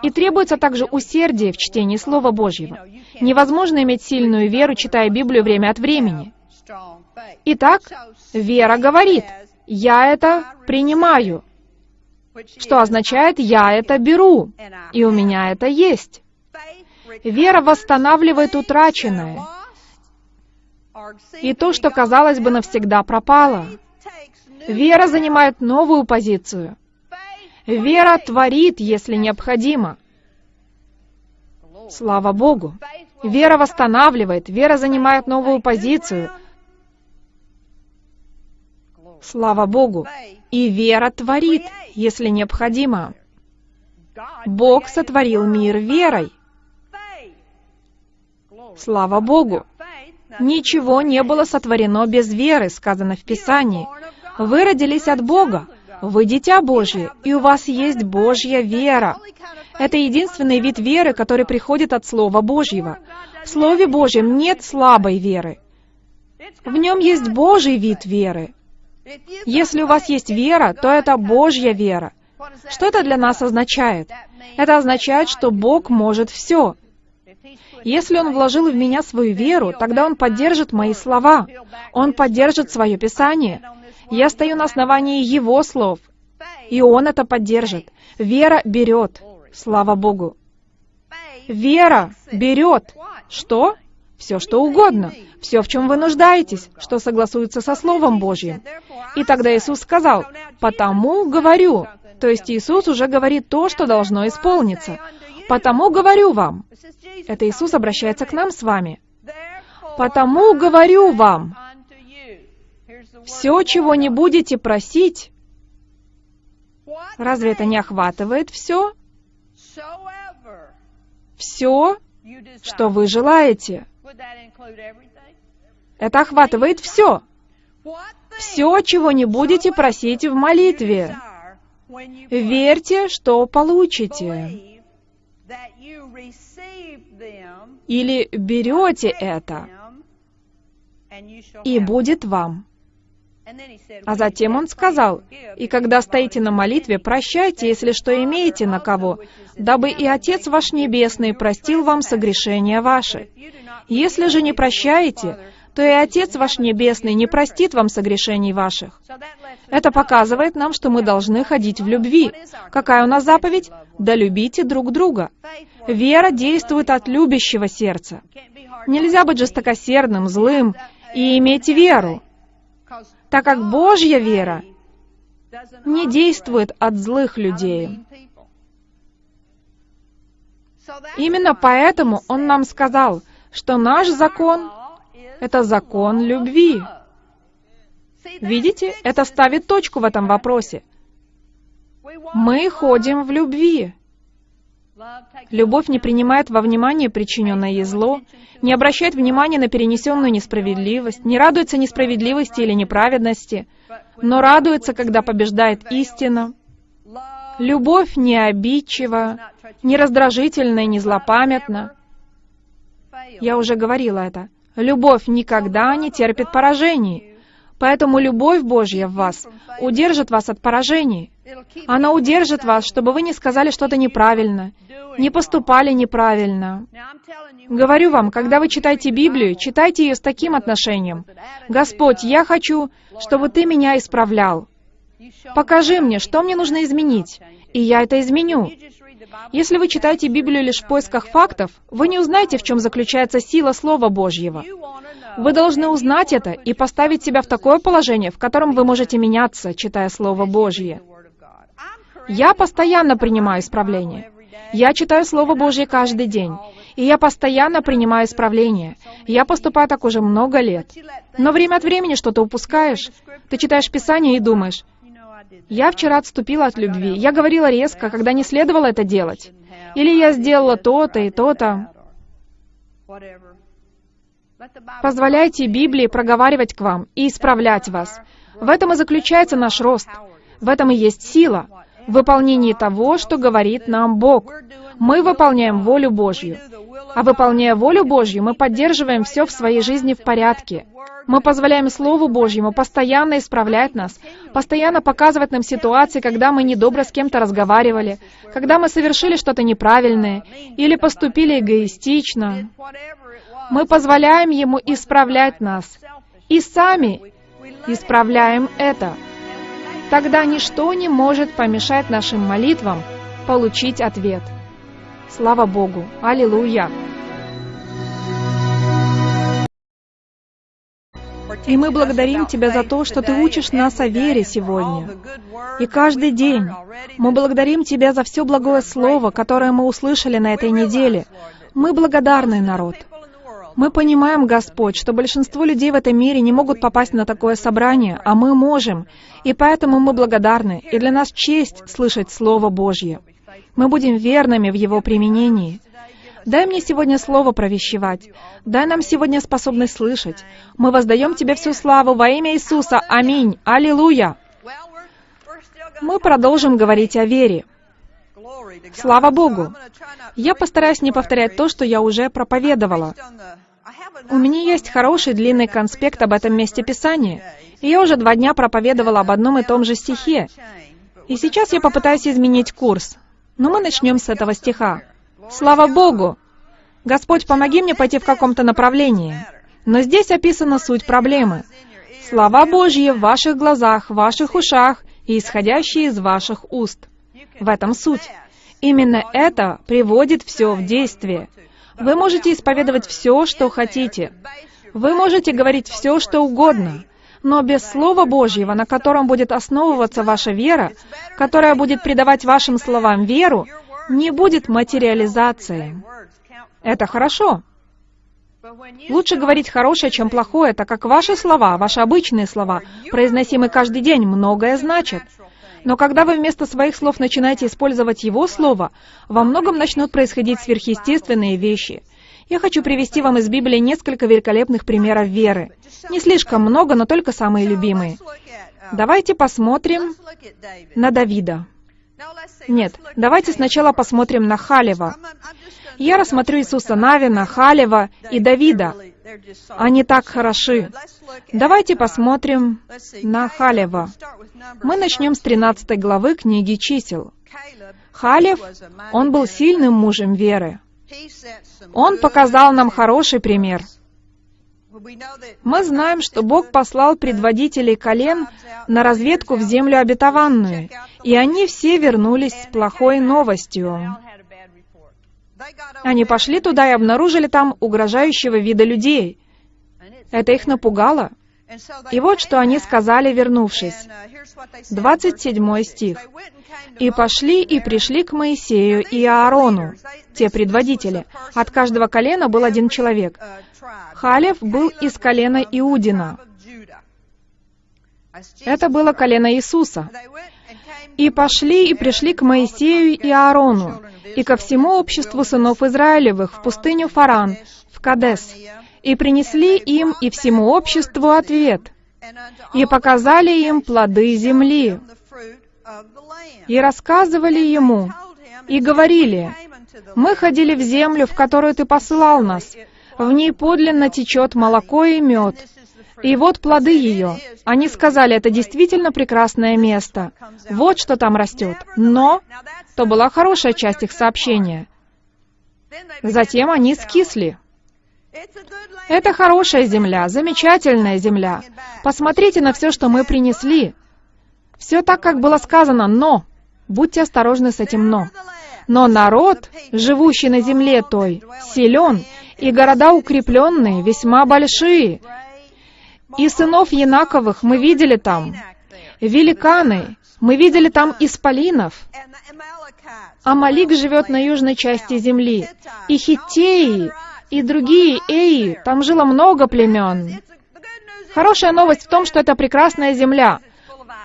И требуется также усердие в чтении Слова Божьего. Невозможно иметь сильную веру, читая Библию время от времени. Итак, вера говорит, «Я это принимаю», что означает «я это беру», и у меня это есть. Вера восстанавливает утраченное, и то, что, казалось бы, навсегда пропало. Вера занимает новую позицию. Вера творит, если необходимо. Слава Богу. Вера восстанавливает, вера занимает новую позицию. Слава Богу. И вера творит, если необходимо. Бог сотворил мир верой. Слава Богу. Ничего не было сотворено без веры, сказано в Писании. Вы родились от Бога. Вы дитя Божье, и у вас есть Божья вера. Это единственный вид веры, который приходит от Слова Божьего. В Слове Божьем нет слабой веры. В нем есть Божий вид веры. Если у вас есть вера, то это Божья вера. Что это для нас означает? Это означает, что Бог может все. Если Он вложил в меня свою веру, тогда Он поддержит мои слова. Он поддержит свое Писание. Я стою на основании Его слов, и Он это поддержит. Вера берет. Слава Богу. Вера берет. Что? Все, что угодно. Все, в чем вы нуждаетесь, что согласуется со Словом Божьим. И тогда Иисус сказал, «Потому говорю». То есть Иисус уже говорит то, что должно исполниться. «Потому говорю вам». Это Иисус обращается к нам с вами. «Потому говорю вам». Все, чего не будете просить, разве это не охватывает все? Все, что вы желаете. Это охватывает все. Все, чего не будете просить в молитве. Верьте, что получите. Или берете это, и будет вам. А затем он сказал, «И когда стоите на молитве, прощайте, если что имеете на кого, дабы и Отец ваш Небесный простил вам согрешения ваши. Если же не прощаете, то и Отец ваш Небесный не простит вам согрешений ваших». Это показывает нам, что мы должны ходить в любви. Какая у нас заповедь? Да любите друг друга. Вера действует от любящего сердца. Нельзя быть жестокосердным, злым и иметь веру так как Божья вера не действует от злых людей. Именно поэтому Он нам сказал, что наш закон — это закон любви. Видите, это ставит точку в этом вопросе. Мы ходим в любви. Любовь не принимает во внимание причиненное ей зло, не обращает внимания на перенесенную несправедливость, не радуется несправедливости или неправедности, но радуется, когда побеждает истина. Любовь не обидчива, не раздражительна и не злопамятна. Я уже говорила это. Любовь никогда не терпит поражений. Поэтому любовь Божья в вас удержит вас от поражений. Она удержит вас, чтобы вы не сказали что-то неправильно, не поступали неправильно. Говорю вам, когда вы читаете Библию, читайте ее с таким отношением. «Господь, я хочу, чтобы Ты меня исправлял». Покажи мне, что мне нужно изменить, и я это изменю. Если вы читаете Библию лишь в поисках фактов, вы не узнаете, в чем заключается сила Слова Божьего. Вы должны узнать это и поставить себя в такое положение, в котором вы можете меняться, читая Слово Божье. Я постоянно принимаю исправление. Я читаю Слово Божье каждый день, и я постоянно принимаю исправление. Я поступаю так уже много лет. Но время от времени что-то упускаешь. Ты читаешь Писание и думаешь, я вчера отступила от любви. Я говорила резко, когда не следовало это делать. Или я сделала то-то и то-то. Позволяйте Библии проговаривать к вам и исправлять вас. В этом и заключается наш рост. В этом и есть сила. В выполнении того, что говорит нам Бог. Мы выполняем волю Божью. А выполняя волю Божью, мы поддерживаем все в своей жизни в порядке. Мы позволяем Слову Божьему постоянно исправлять нас, постоянно показывать нам ситуации, когда мы недобро с кем-то разговаривали, когда мы совершили что-то неправильное или поступили эгоистично. Мы позволяем Ему исправлять нас. И сами исправляем это. Тогда ничто не может помешать нашим молитвам получить ответ. Слава Богу! Аллилуйя! И мы благодарим Тебя за то, что Ты учишь нас о вере сегодня. И каждый день мы благодарим Тебя за все благое слово, которое мы услышали на этой неделе. Мы благодарный народ. Мы понимаем, Господь, что большинство людей в этом мире не могут попасть на такое собрание, а мы можем. И поэтому мы благодарны, и для нас честь слышать Слово Божье. Мы будем верными в его применении. Дай мне сегодня слово провещевать. Дай нам сегодня способность слышать. Мы воздаем Тебе всю славу во имя Иисуса. Аминь. Аллилуйя. Мы продолжим говорить о вере. Слава Богу! Я постараюсь не повторять то, что я уже проповедовала. У меня есть хороший длинный конспект об этом месте Писания, и я уже два дня проповедовала об одном и том же стихе. И сейчас я попытаюсь изменить курс. Но мы начнем с этого стиха. Слава Богу! Господь, помоги мне пойти в каком-то направлении. Но здесь описана суть проблемы. Слова Божьи в ваших глазах, в ваших ушах и исходящие из ваших уст. В этом суть. Именно это приводит все в действие. Вы можете исповедовать все, что хотите. Вы можете говорить все, что угодно. Но без Слова Божьего, на котором будет основываться ваша вера, которая будет придавать вашим словам веру, не будет материализации. Это хорошо. Лучше говорить хорошее, чем плохое, так как ваши слова, ваши обычные слова, произносимые каждый день, многое значат. Но когда вы вместо своих слов начинаете использовать Его Слово, во многом начнут происходить сверхъестественные вещи. Я хочу привести вам из Библии несколько великолепных примеров веры. Не слишком много, но только самые любимые. Давайте посмотрим на Давида. Нет, давайте сначала посмотрим на Халева. Я рассмотрю Иисуса Навина, Халева и Давида. Они так хороши. Давайте посмотрим на Халева. Мы начнем с 13 главы книги чисел. Халев, он был сильным мужем веры. Он показал нам хороший пример. Мы знаем, что Бог послал предводителей колен на разведку в землю обетованную, и они все вернулись с плохой новостью. Они пошли туда и обнаружили там угрожающего вида людей. Это их напугало. И вот что они сказали, вернувшись. 27 стих. «И пошли и пришли к Моисею и Аарону, те предводители. От каждого колена был один человек. Халев был из колена Иудина. Это было колено Иисуса. И пошли и пришли к Моисею и Аарону, и ко всему обществу сынов Израилевых в пустыню Фаран, в Кадес, и принесли им и всему обществу ответ, и показали им плоды земли, и рассказывали ему, и говорили, «Мы ходили в землю, в которую ты послал нас, в ней подлинно течет молоко и мед, и вот плоды ее. Они сказали, это действительно прекрасное место. Вот что там растет. Но, то была хорошая часть их сообщения. Затем они скисли. Это хорошая земля, замечательная земля. Посмотрите на все, что мы принесли. Все так, как было сказано, но будьте осторожны с этим «но». Но народ, живущий на земле той, силен, и города укрепленные, весьма большие. И сынов Янаковых мы видели там, великаны, мы видели там исполинов. Амалик живет на южной части земли, и хиттеи, и другие эи, там жило много племен. Хорошая новость в том, что это прекрасная земля,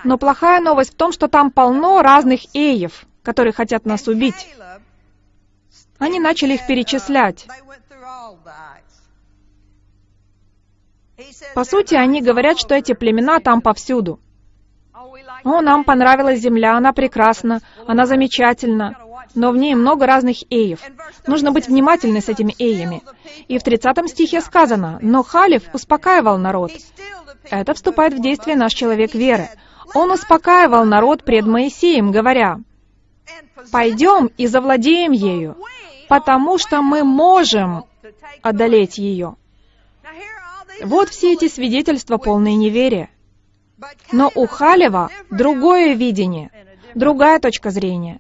но плохая новость в том, что там полно разных эев, которые хотят нас убить. Они начали их перечислять. По сути, они говорят, что эти племена там повсюду. О, нам понравилась земля, она прекрасна, она замечательна, но в ней много разных эев. Нужно быть внимательны с этими эями. И в 30 стихе сказано, «Но Халиф успокаивал народ». Это вступает в действие наш человек веры. Он успокаивал народ пред Моисеем, говоря, «Пойдем и завладеем ею, потому что мы можем одолеть ее». Вот все эти свидетельства полные неверия. Но у Халева другое видение, другая точка зрения.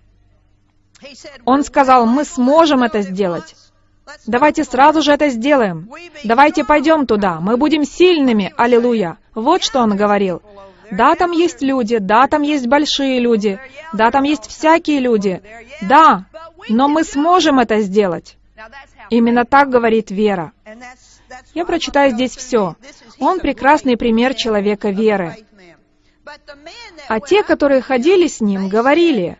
Он сказал, мы сможем это сделать. Давайте сразу же это сделаем. Давайте пойдем туда. Мы будем сильными. Аллилуйя. Вот что он говорил. Да, там есть люди, да, там есть большие люди, да, там есть всякие люди. Да, но мы сможем это сделать. Именно так говорит вера. Я прочитаю здесь все. Он прекрасный пример человека веры. А те, которые ходили с ним, говорили,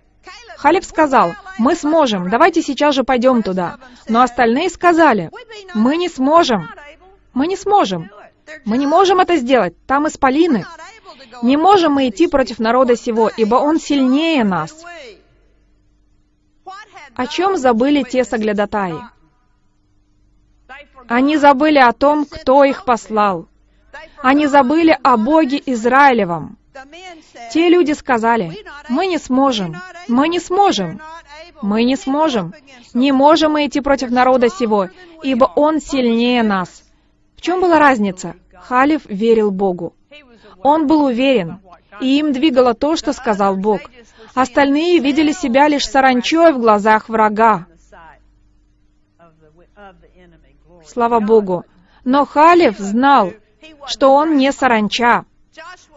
Халиф сказал, мы сможем, давайте сейчас же пойдем туда. Но остальные сказали, мы не сможем, мы не сможем, мы не можем это сделать, там исполины. Не можем мы идти против народа сего, ибо он сильнее нас. О чем забыли те соглядатаи? Они забыли о том, кто их послал. Они забыли о Боге Израилевом. Те люди сказали, мы не сможем, мы не сможем, мы не сможем, не можем мы идти против народа сего, ибо он сильнее нас. В чем была разница? Халиф верил Богу. Он был уверен, и им двигало то, что сказал Бог. Остальные видели себя лишь саранчой в глазах врага. Слава Богу. Но Халиф знал, что он не саранча.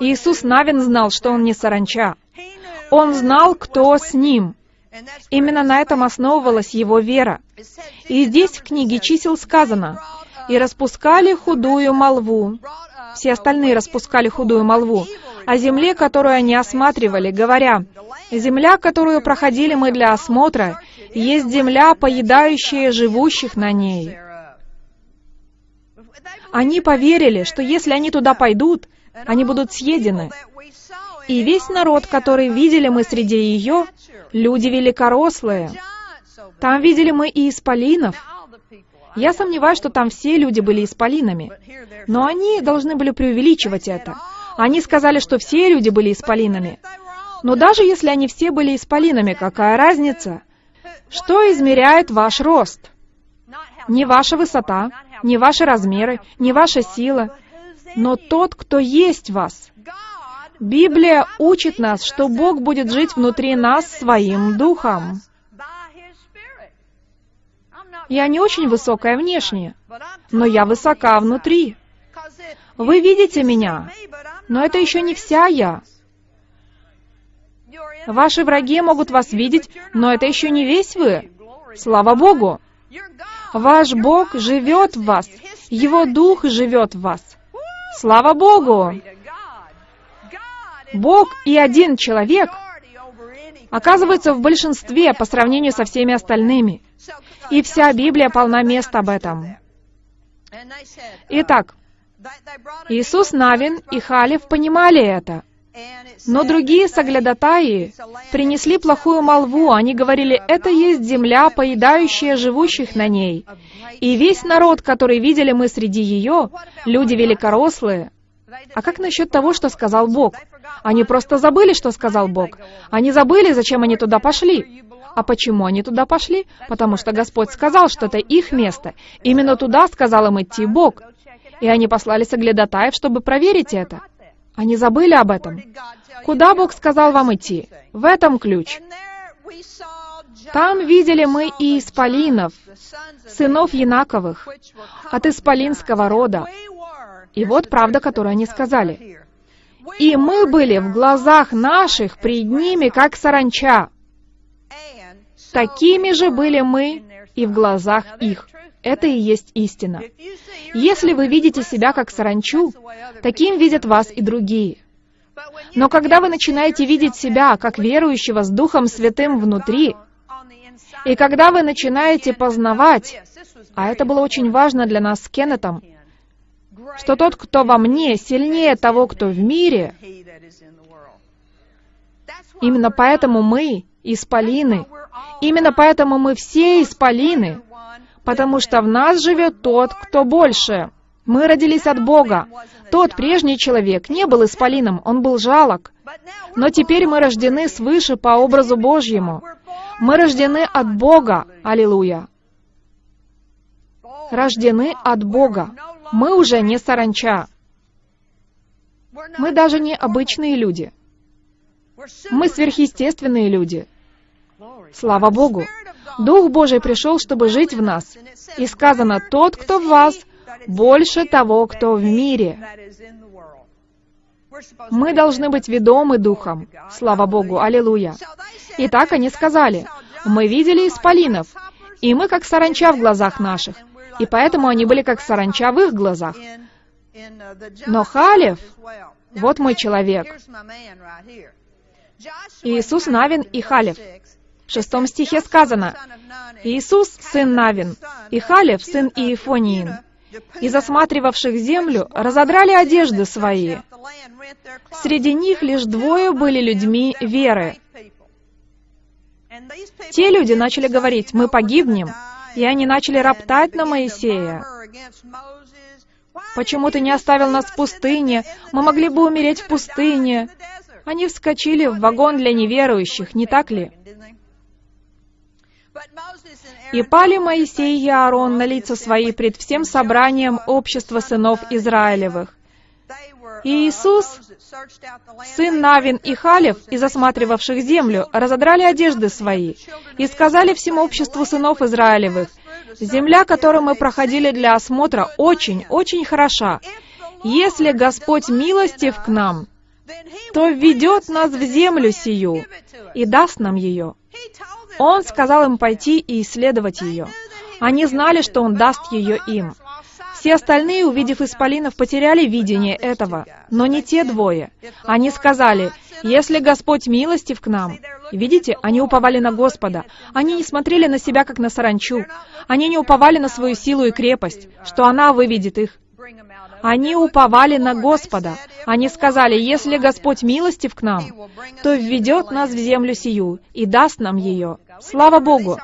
Иисус Навин знал, что он не саранча. Он знал, кто с ним. Именно на этом основывалась его вера. И здесь в книге чисел сказано, «И распускали худую молву». Все остальные распускали худую молву о земле, которую они осматривали, говоря, «Земля, которую проходили мы для осмотра, есть земля, поедающая живущих на ней». Они поверили, что если они туда пойдут, они будут съедены. И весь народ, который видели мы среди ее, люди великорослые. Там видели мы и исполинов. Я сомневаюсь, что там все люди были исполинами. Но они должны были преувеличивать это. Они сказали, что все люди были исполинами. Но даже если они все были исполинами, какая разница? Что измеряет ваш рост? Не ваша высота, не ваши размеры, не ваша сила, но тот, кто есть вас. Библия учит нас, что Бог будет жить внутри нас своим духом. Я не очень высокая внешне, но я высока внутри. Вы видите меня, но это еще не вся я. Ваши враги могут вас видеть, но это еще не весь вы. Слава Богу! Ваш Бог живет в вас, Его Дух живет в вас. Слава Богу! Бог и один человек оказывается в большинстве по сравнению со всеми остальными. И вся Библия полна мест об этом. Итак, Иисус Навин и Халев понимали это. Но другие соглядатаи принесли плохую молву. Они говорили, это есть земля, поедающая живущих на ней. И весь народ, который видели мы среди ее, люди великорослые. А как насчет того, что сказал Бог? Они просто забыли, что сказал Бог. Они забыли, зачем они туда пошли. А почему они туда пошли? Потому что Господь сказал, что это их место. Именно туда сказал им идти Бог. И они послали соглядатаев, чтобы проверить это. Они забыли об этом. Куда Бог сказал вам идти? В этом ключ. Там видели мы и исполинов, сынов Янаковых, от исполинского рода. И вот правда, которую они сказали. И мы были в глазах наших пред ними, как саранча. Такими же были мы и в глазах их. Это и есть истина. Если вы видите себя как саранчу, таким видят вас и другие. Но когда вы начинаете видеть себя как верующего с Духом Святым внутри, и когда вы начинаете познавать, а это было очень важно для нас с Кеннетом, что тот, кто во мне, сильнее того, кто в мире, именно поэтому мы исполины, именно поэтому мы все исполины, потому что в нас живет тот, кто больше. Мы родились от Бога. Тот прежний человек не был исполином, он был жалок. Но теперь мы рождены свыше по образу Божьему. Мы рождены от Бога. Аллилуйя. Рождены от Бога. Мы уже не саранча. Мы даже не обычные люди. Мы сверхъестественные люди. Слава Богу! Дух Божий пришел, чтобы жить в нас. И сказано, тот, кто в вас, больше того, кто в мире. Мы должны быть ведомы Духом. Слава Богу! Аллилуйя! Итак, они сказали, мы видели исполинов, и мы как саранча в глазах наших, и поэтому они были как саранча в их глазах. Но Халев, вот мой человек. Иисус Навин и Халев. В шестом стихе сказано, «Иисус, сын Навин, и Халев, сын Иефониин, из осматривавших землю разодрали одежды свои. Среди них лишь двое были людьми веры. Те люди начали говорить, мы погибнем, и они начали роптать на Моисея. Почему ты не оставил нас в пустыне? Мы могли бы умереть в пустыне. Они вскочили в вагон для неверующих, не так ли? И пали Моисей и Аарон на лица свои пред всем собранием общества сынов Израилевых. И Иисус, сын Навин и Халев, из осматривавших землю, разодрали одежды свои и сказали всему обществу сынов Израилевых, «Земля, которую мы проходили для осмотра, очень, очень хороша. Если Господь милостив к нам, то введет нас в землю сию и даст нам ее». Он сказал им пойти и исследовать ее. Они знали, что Он даст ее им. Все остальные, увидев исполинов, потеряли видение этого, но не те двое. Они сказали, «Если Господь милостив к нам...» Видите, они уповали на Господа. Они не смотрели на себя, как на саранчу. Они не уповали на свою силу и крепость, что она выведет их. Они уповали на Господа. Они сказали, если Господь милостив к нам, то введет нас в землю сию и даст нам ее. Слава Богу!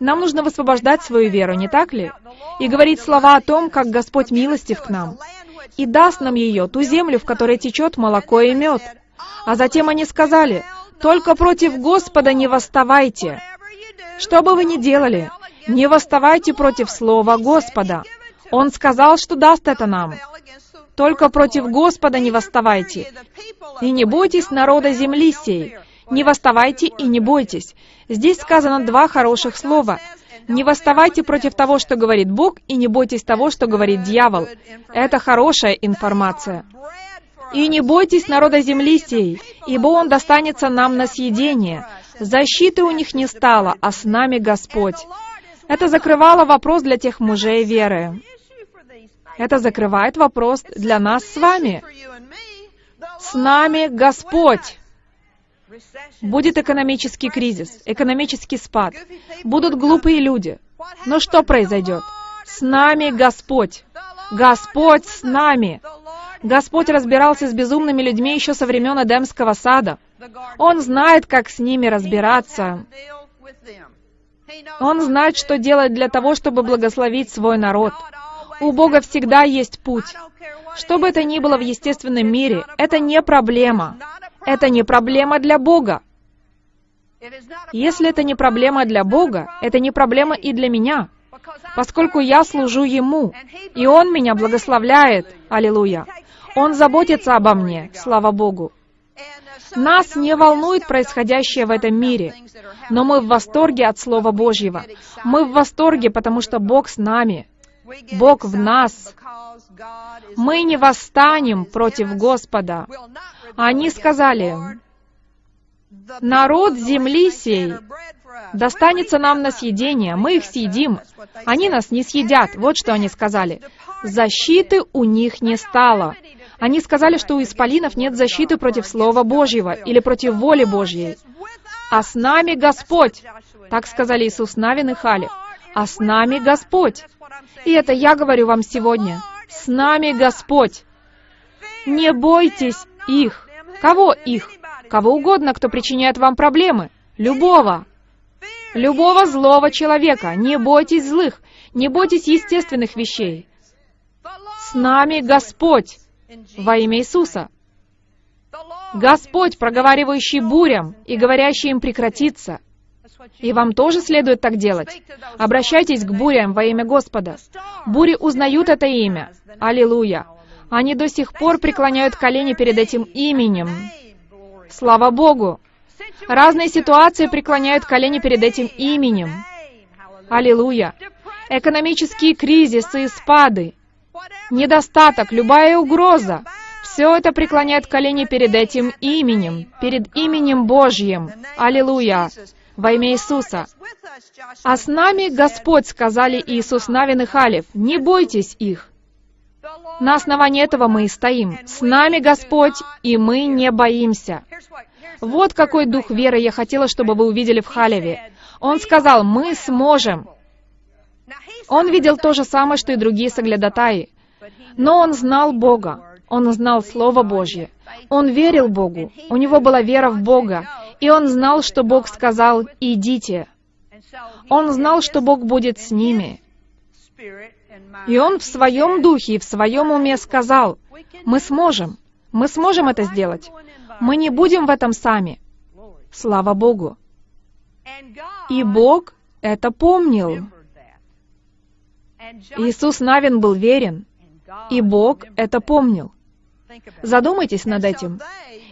Нам нужно высвобождать свою веру, не так ли? И говорить слова о том, как Господь милостив к нам. И даст нам ее, ту землю, в которой течет молоко и мед. А затем они сказали, «Только против Господа не восставайте». Что бы вы ни делали, не восставайте против слова Господа. Он сказал, что даст это нам. Только против Господа не восставайте. И не бойтесь народа земли сей. Не восставайте и не бойтесь. Здесь сказано два хороших слова. Не восставайте против того, что говорит Бог, и не бойтесь того, что говорит дьявол. Это хорошая информация. И не бойтесь народа земли сей, ибо он достанется нам на съедение. Защиты у них не стало, а с нами Господь. Это закрывало вопрос для тех мужей веры. Это закрывает вопрос для нас с вами. С нами Господь. Будет экономический кризис, экономический спад. Будут глупые люди. Но что произойдет? С нами Господь. Господь с нами. Господь разбирался с безумными людьми еще со времен Эдемского сада. Он знает, как с ними разбираться. Он знает, что делать для того, чтобы благословить свой народ. У Бога всегда есть путь. Что бы это ни было в естественном мире, это не проблема. Это не проблема для Бога. Если это не проблема для Бога, это не проблема и для меня, поскольку я служу Ему, и Он меня благословляет. Аллилуйя. Он заботится обо мне, слава Богу. Нас не волнует происходящее в этом мире, но мы в восторге от Слова Божьего. Мы в восторге, потому что Бог с нами. Бог в нас. Мы не восстанем против Господа. Они сказали, народ земли сей достанется нам на съедение, мы их съедим. Они нас не съедят. Вот что они сказали. Защиты у них не стало. Они сказали, что у исполинов нет защиты против Слова Божьего или против воли Божьей. «А с нами Господь!» Так сказали Иисус Навин и Халев. «А с нами Господь!» И это я говорю вам сегодня. С нами Господь! Не бойтесь их. Кого их? Кого угодно, кто причиняет вам проблемы. Любого. Любого злого человека. Не бойтесь злых. Не бойтесь естественных вещей. С нами Господь во имя Иисуса. Господь, проговаривающий бурям и говорящий им прекратиться. И вам тоже следует так делать. Обращайтесь к бурям во имя Господа. Бури узнают это имя. Аллилуйя. Они до сих пор преклоняют колени перед этим именем. Слава Богу! Разные ситуации преклоняют колени перед этим именем. Аллилуйя! Экономические кризисы и спады, недостаток, любая угроза, все это преклоняет колени перед этим именем, перед именем Божьим. Аллилуйя! Во имя Иисуса. А с нами Господь, сказали Иисус Навин и Халев, не бойтесь их. На основании этого мы и стоим. С нами Господь, и мы не боимся. Вот какой дух веры я хотела, чтобы вы увидели в Халеве. Он сказал, мы сможем. Он видел то же самое, что и другие соглядатаи. Но он знал Бога. Он знал Слово Божье. Он верил Богу. У него была вера в Бога. И он знал, что Бог сказал «идите». Он знал, что Бог будет с ними. И он в своем духе и в своем уме сказал, «Мы сможем. Мы сможем это сделать. Мы не будем в этом сами». Слава Богу. И Бог это помнил. Иисус Навин был верен, и Бог это помнил. Задумайтесь над этим.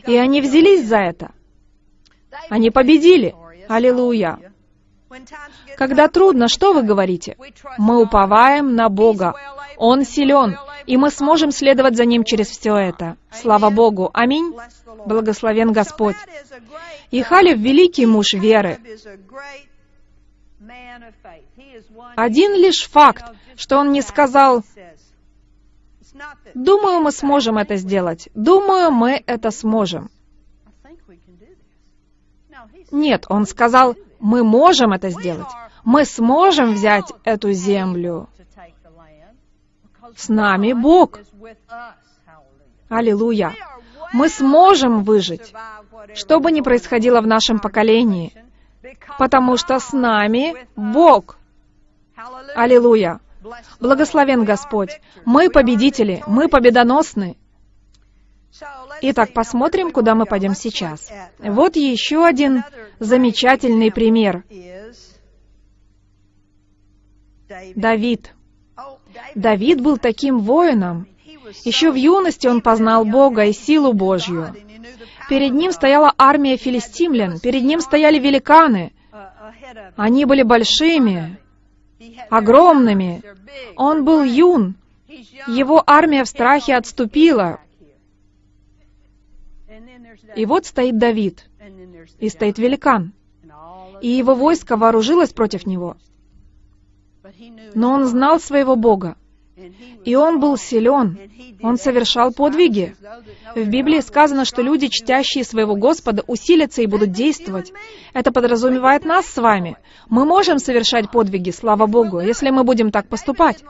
И они взялись за это. Они победили. Аллилуйя. Когда трудно, что вы говорите? Мы уповаем на Бога. Он силен, и мы сможем следовать за Ним через все это. Слава Богу. Аминь. Благословен Господь. И Халев — великий муж веры. Один лишь факт, что он не сказал, «Думаю, мы сможем это сделать. Думаю, мы это сможем». Нет, он сказал, мы можем это сделать. Мы сможем взять эту землю. С нами Бог. Аллилуйя. Мы сможем выжить, что бы ни происходило в нашем поколении, потому что с нами Бог. Аллилуйя. Благословен Господь. Мы победители, мы победоносны. Итак, посмотрим, куда мы пойдем сейчас. Вот еще один замечательный пример. Давид. Давид был таким воином. Еще в юности он познал Бога и силу Божью. Перед ним стояла армия филистимлян, перед ним стояли великаны. Они были большими, огромными. Он был юн. Его армия в страхе отступила. И вот стоит Давид, и стоит великан, и его войско вооружилось против него. Но он знал своего Бога, и он был силен, он совершал подвиги. В Библии сказано, что люди, чтящие своего Господа, усилятся и будут действовать. Это подразумевает нас с вами. Мы можем совершать подвиги, слава Богу, если мы будем так поступать.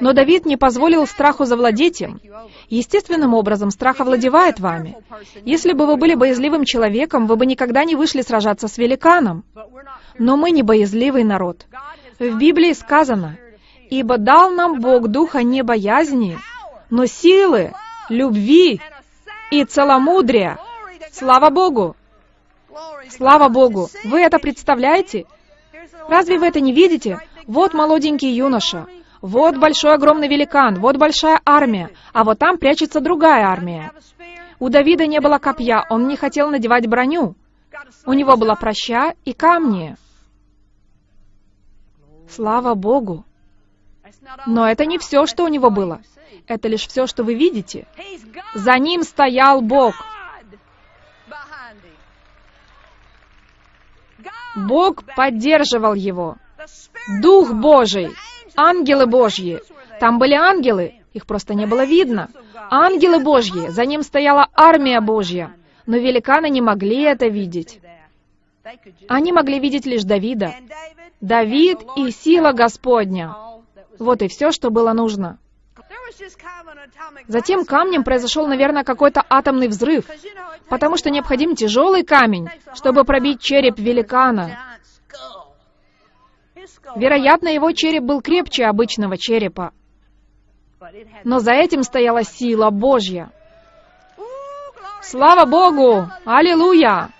Но Давид не позволил страху завладеть им. Естественным образом страх овладевает вами. Если бы вы были боязливым человеком, вы бы никогда не вышли сражаться с великаном. Но мы не боязливый народ. В Библии сказано, «Ибо дал нам Бог духа не боязни, но силы, любви и целомудрия». Слава Богу! Слава Богу! Вы это представляете? Разве вы это не видите? Вот молоденький юноша. Вот большой огромный великан, вот большая армия, а вот там прячется другая армия. У Давида не было копья, он не хотел надевать броню. У него была проща и камни. Слава Богу! Но это не все, что у него было. Это лишь все, что вы видите. За ним стоял Бог. Бог поддерживал его. Дух Божий, ангелы Божьи. Там были ангелы, их просто не было видно. Ангелы Божьи, за ним стояла армия Божья. Но великаны не могли это видеть. Они могли видеть лишь Давида. Давид и сила Господня. Вот и все, что было нужно. Затем камнем произошел, наверное, какой-то атомный взрыв, потому что необходим тяжелый камень, чтобы пробить череп великана. Вероятно, его череп был крепче обычного черепа. Но за этим стояла сила Божья. Слава Богу! Аллилуйя!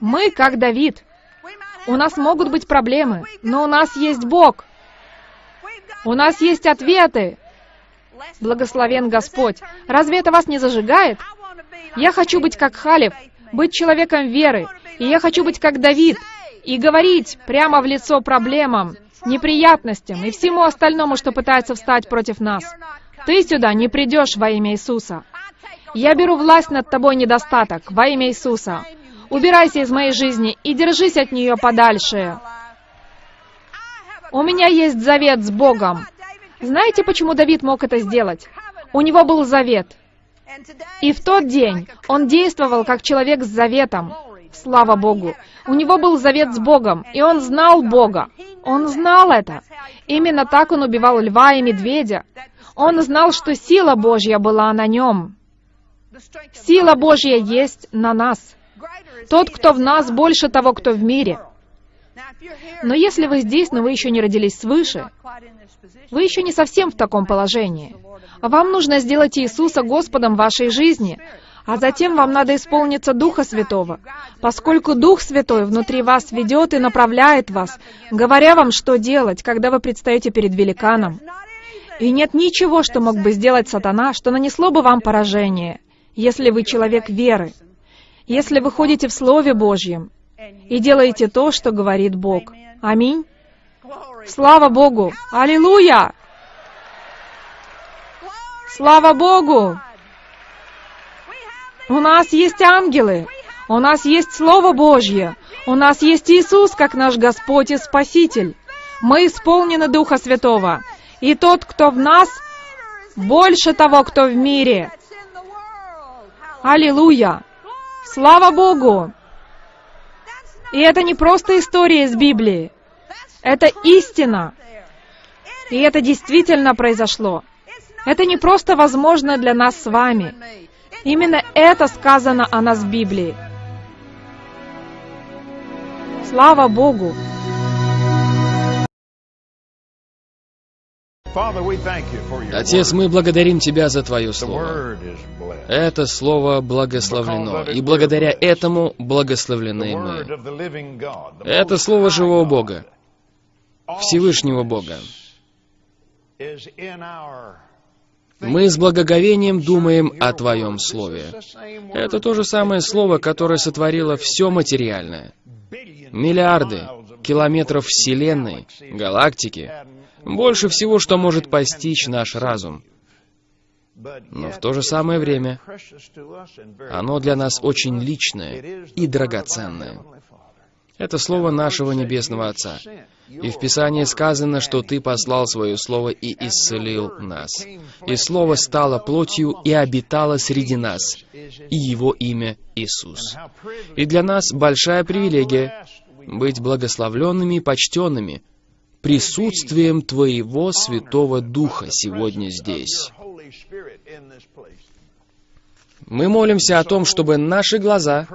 Мы как Давид. У нас могут быть проблемы, но у нас есть Бог. У нас есть ответы. Благословен Господь. Разве это вас не зажигает? Я хочу быть как Халев, быть человеком веры. И я хочу быть как Давид и говорить прямо в лицо проблемам, неприятностям и всему остальному, что пытается встать против нас. Ты сюда не придешь во имя Иисуса. Я беру власть над тобой недостаток во имя Иисуса. Убирайся из моей жизни и держись от нее подальше. У меня есть завет с Богом. Знаете, почему Давид мог это сделать? У него был завет. И в тот день он действовал как человек с заветом. Слава Богу. У него был завет с Богом, и он знал Бога. Он знал это. Именно так он убивал льва и медведя. Он знал, что сила Божья была на нем. Сила Божья есть на нас. Тот, кто в нас, больше того, кто в мире. Но если вы здесь, но вы еще не родились свыше, вы еще не совсем в таком положении. Вам нужно сделать Иисуса Господом вашей жизни, а затем вам надо исполниться Духа Святого, поскольку Дух Святой внутри вас ведет и направляет вас, говоря вам, что делать, когда вы предстаете перед великаном. И нет ничего, что мог бы сделать сатана, что нанесло бы вам поражение, если вы человек веры, если вы ходите в Слове Божьем и делаете то, что говорит Бог. Аминь. Слава Богу! Аллилуйя! Слава Богу! У нас есть ангелы, у нас есть Слово Божье, у нас есть Иисус, как наш Господь и Спаситель. Мы исполнены Духа Святого. И тот, кто в нас, больше того, кто в мире. Аллилуйя! Слава Богу! И это не просто история из Библии. Это истина. И это действительно произошло. Это не просто возможно для нас с вами. Именно это сказано о нас в Библии. Слава Богу!
Отец, мы благодарим Тебя за Твое Слово. Это Слово благословлено, и благодаря этому благословлены мы. Это Слово живого Бога, Всевышнего Бога. Мы с благоговением думаем о Твоем Слове. Это то же самое Слово, которое сотворило все материальное. Миллиарды километров Вселенной, галактики, больше всего, что может постичь наш разум. Но в то же самое время оно для нас очень личное и драгоценное. Это слово нашего Небесного Отца. И в Писании сказано, что Ты послал Свое Слово и исцелил нас. И Слово стало плотью и обитало среди нас, и Его имя Иисус. И для нас большая привилегия быть благословленными и почтенными присутствием Твоего Святого Духа сегодня здесь. Мы молимся о том, чтобы наши глаза,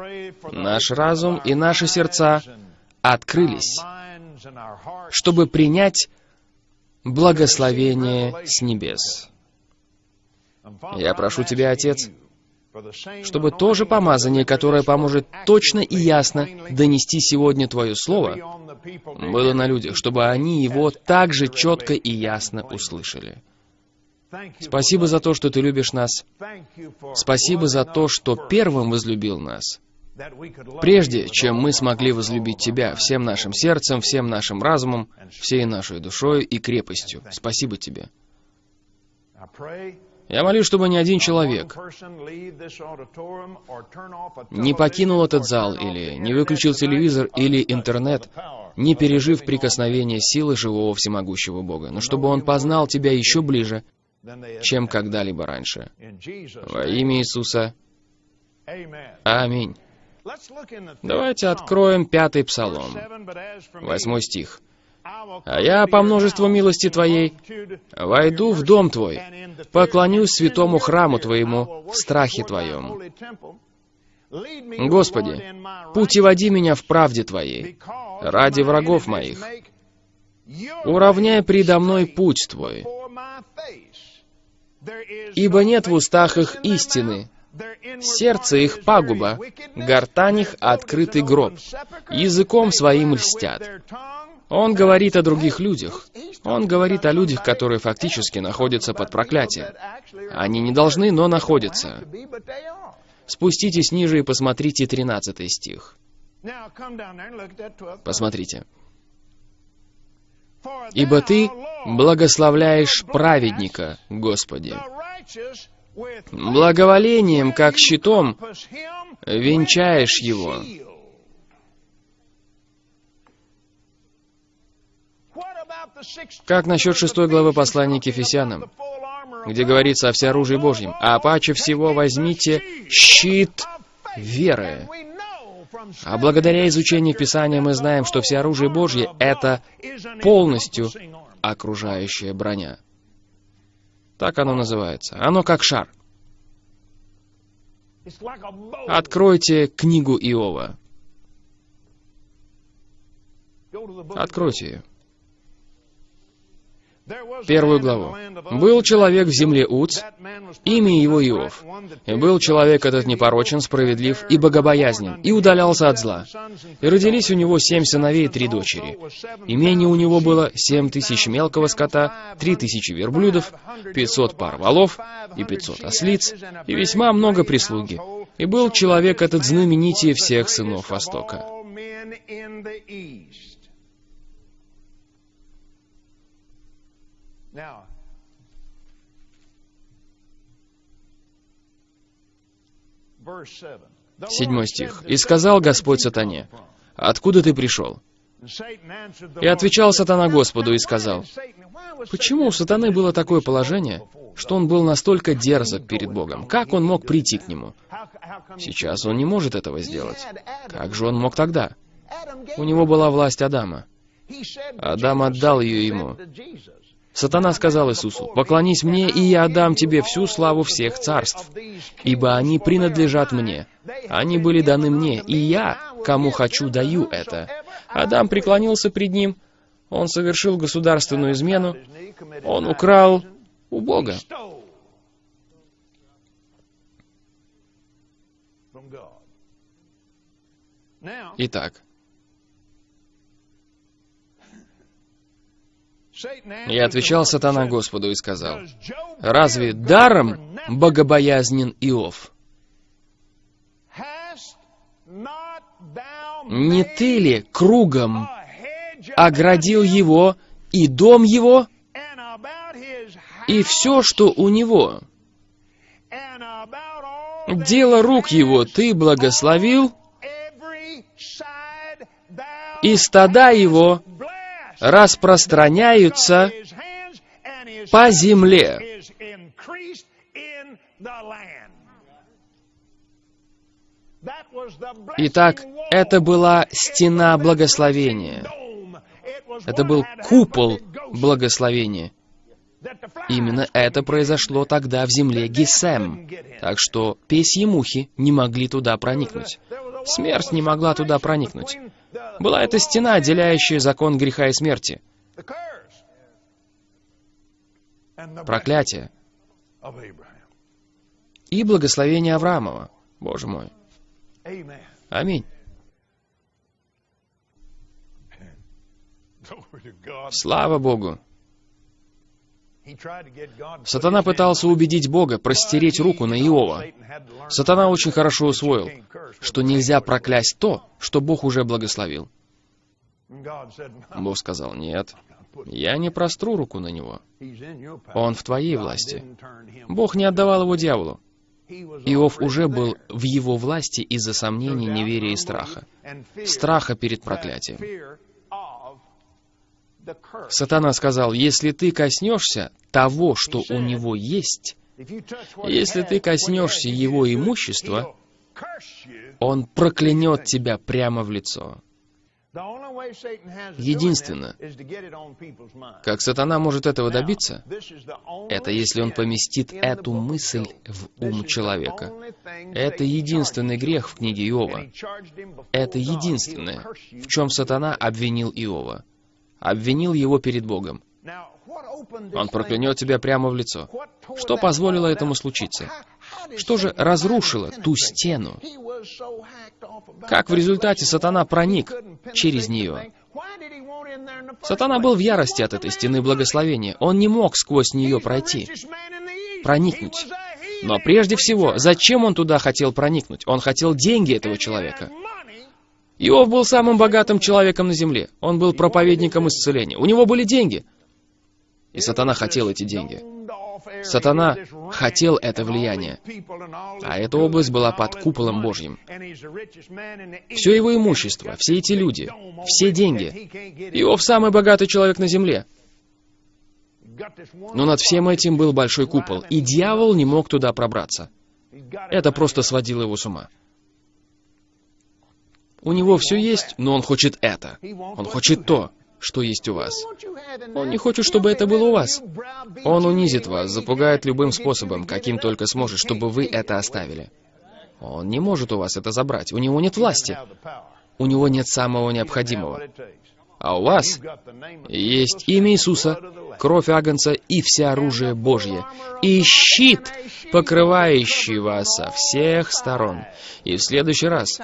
наш разум и наши сердца открылись, чтобы принять благословение с небес. Я прошу Тебя, Отец, чтобы то же помазание, которое поможет точно и ясно донести сегодня Твое Слово, было на людях, чтобы они его также четко и ясно услышали. Спасибо за то, что Ты любишь нас. Спасибо за то, что первым возлюбил нас. Прежде, чем мы смогли возлюбить Тебя всем нашим сердцем, всем нашим разумом, всей нашей душой и крепостью. Спасибо Тебе. Я молюсь, чтобы ни один человек не покинул этот зал, или не выключил телевизор или интернет, не пережив прикосновение силы живого всемогущего Бога, но чтобы он познал Тебя еще ближе, чем когда-либо раньше. Во имя Иисуса. Аминь. Давайте откроем пятый псалом, восьмой стих. «А я по множеству милости Твоей войду в дом Твой, поклонюсь святому храму Твоему в страхе Твоем. Господи, путеводи меня в правде Твоей, ради врагов моих. Уравняй предо мной путь Твой, ибо нет в устах их истины, Сердце их пагуба, гортань их открытый гроб, языком своим льстят. Он говорит о других людях. Он говорит о людях, которые фактически находятся под проклятием. Они не должны, но находятся. Спуститесь ниже и посмотрите 13 стих. Посмотрите. «Ибо Ты благословляешь праведника, Господи, Благоволением, как щитом, венчаешь его. Как насчет шестой главы послания к Ефесянам, где говорится о всеоружии Божьем? А паче всего возьмите щит веры. А благодаря изучению Писания мы знаем, что всеоружие Божье — это полностью окружающая броня. Так оно называется. Оно как шар. Откройте книгу Иова. Откройте ее. Первую главу. «Был человек в земле Уц, имя его Иов. И был человек этот непорочен, справедлив и богобоязнен, и удалялся от зла. И родились у него семь сыновей и три дочери. Имение у него было семь тысяч мелкого скота, три тысячи верблюдов, пятьсот пар валов и пятьсот ослиц, и весьма много прислуги. И был человек этот знаменитее всех сынов Востока». Седьмой стих. «И сказал Господь сатане, откуда ты пришел?» И отвечал сатана Господу и сказал, «Почему у сатаны было такое положение, что он был настолько дерзок перед Богом? Как он мог прийти к нему? Сейчас он не может этого сделать. Как же он мог тогда? У него была власть Адама. Адам отдал ее ему. Сатана сказал Иисусу, «Поклонись мне, и я отдам тебе всю славу всех царств, ибо они принадлежат мне. Они были даны мне, и я, кому хочу, даю это». Адам преклонился пред ним, он совершил государственную измену, он украл у Бога. Итак, И отвечал сатана Господу и сказал, «Разве даром богобоязнен Иов? Не ты ли кругом оградил его и дом его, и все, что у него? Дело рук его ты благословил, и стада его распространяются по земле. Итак, это была стена благословения. Это был купол благословения. Именно это произошло тогда в земле Гесем. Так что песьи мухи не могли туда проникнуть. Смерть не могла туда проникнуть. Была эта стена, отделяющая закон греха и смерти. Проклятие. И благословение Авраамова. Боже мой. Аминь. Слава Богу. Сатана пытался убедить Бога простереть руку на Иова. Сатана очень хорошо усвоил, что нельзя проклясть то, что Бог уже благословил. Бог сказал, нет, я не простру руку на него. Он в твоей власти. Бог не отдавал его дьяволу. Иов уже был в его власти из-за сомнений, неверия и страха. Страха перед проклятием. Сатана сказал, если ты коснешься того, что у него есть, если ты коснешься его имущества, он проклянет тебя прямо в лицо. Единственное, как сатана может этого добиться, это если он поместит эту мысль в ум человека. Это единственный грех в книге Иова. Это единственное, в чем сатана обвинил Иова. Обвинил его перед Богом. Он проклянет тебя прямо в лицо. Что позволило этому случиться? Что же разрушило ту стену? Как в результате сатана проник через нее? Сатана был в ярости от этой стены благословения. Он не мог сквозь нее пройти, проникнуть. Но прежде всего, зачем он туда хотел проникнуть? Он хотел деньги этого человека. Иов был самым богатым человеком на земле. Он был проповедником исцеления. У него были деньги. И сатана хотел эти деньги. Сатана хотел это влияние, а эта область была под куполом Божьим. Все его имущество, все эти люди, все деньги. Иов самый богатый человек на земле. Но над всем этим был большой купол, и дьявол не мог туда пробраться. Это просто сводило его с ума. У него все есть, но он хочет это. Он хочет то что есть у вас. Он не хочет, чтобы это было у вас. Он унизит вас, запугает любым способом, каким только сможет, чтобы вы это оставили. Он не может у вас это забрать. У него нет власти. У него нет самого необходимого. А у вас есть имя Иисуса, кровь Агнца и все оружие Божье, и щит, покрывающий вас со всех сторон. И в следующий раз,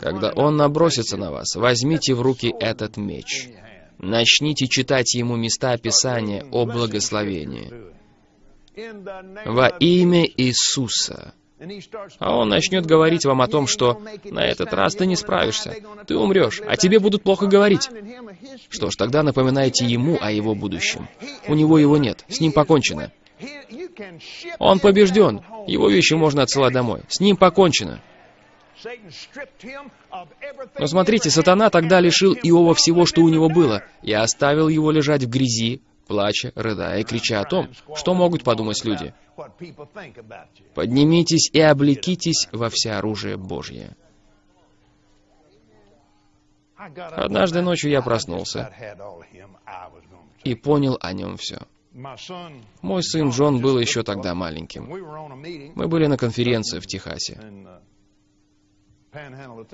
когда Он набросится на вас, возьмите в руки этот меч. Начните читать ему места Писания о благословении. Во имя Иисуса. А он начнет говорить вам о том, что на этот раз ты не справишься, ты умрешь, а тебе будут плохо говорить. Что ж, тогда напоминайте ему о его будущем. У него его нет, с ним покончено. Он побежден, его вещи можно отсылать домой. С ним покончено. Но смотрите, сатана тогда лишил Иова всего, что у него было, и оставил его лежать в грязи, плача, рыдая и крича о том, что могут подумать люди. Поднимитесь и облекитесь во всеоружие Божье. Однажды ночью я проснулся и понял о нем все. Мой сын Джон был еще тогда маленьким. Мы были на конференции в Техасе.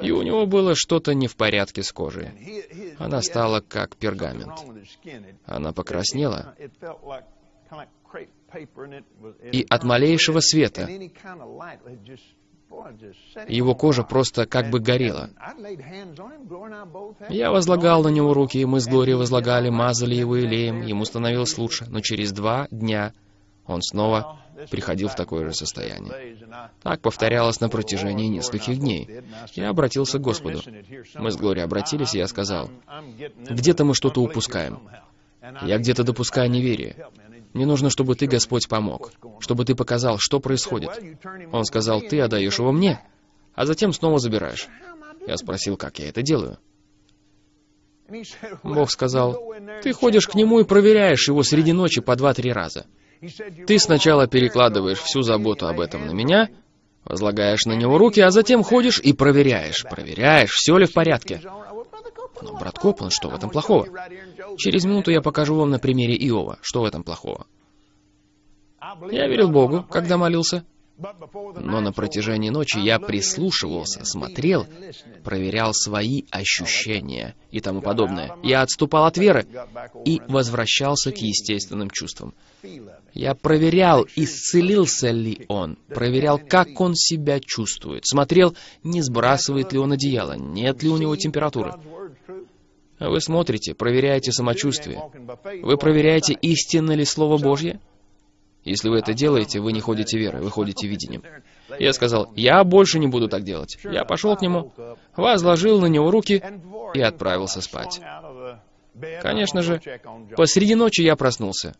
И у него было что-то не в порядке с кожей. Она стала как пергамент. Она покраснела. И от малейшего света его кожа просто как бы горела. Я возлагал на него руки, и мы с Глорией возлагали, мазали его илеем, ему становилось лучше, но через два дня он снова приходил в такое же состояние. Так повторялось на протяжении нескольких дней. Я обратился к Господу. Мы с Глорией обратились, и я сказал, «Где-то мы что-то упускаем. Я где-то допускаю неверие. Мне нужно, чтобы ты, Господь, помог, чтобы ты показал, что происходит». Он сказал, «Ты отдаешь его мне, а затем снова забираешь». Я спросил, как я это делаю. Бог сказал, «Ты ходишь к нему и проверяешь его среди ночи по два-три раза. Ты сначала перекладываешь всю заботу об этом на меня, возлагаешь на него руки, а затем ходишь и проверяешь, проверяешь, все ли в порядке. Но, брат Коплан, что в этом плохого? Через минуту я покажу вам на примере Иова, что в этом плохого. Я верил Богу, когда молился. Но на протяжении ночи я прислушивался, смотрел, проверял свои ощущения и тому подобное. Я отступал от веры и возвращался к естественным чувствам. Я проверял, исцелился ли он, проверял, как он себя чувствует, смотрел, не сбрасывает ли он одеяло, нет ли у него температуры. Вы смотрите, проверяете самочувствие. Вы проверяете, истинно ли Слово Божье? Если вы это делаете, вы не ходите верой, вы ходите видением. Я сказал, я больше не буду так делать. Я пошел к нему, возложил на него руки и отправился спать. Конечно же, посреди ночи я проснулся.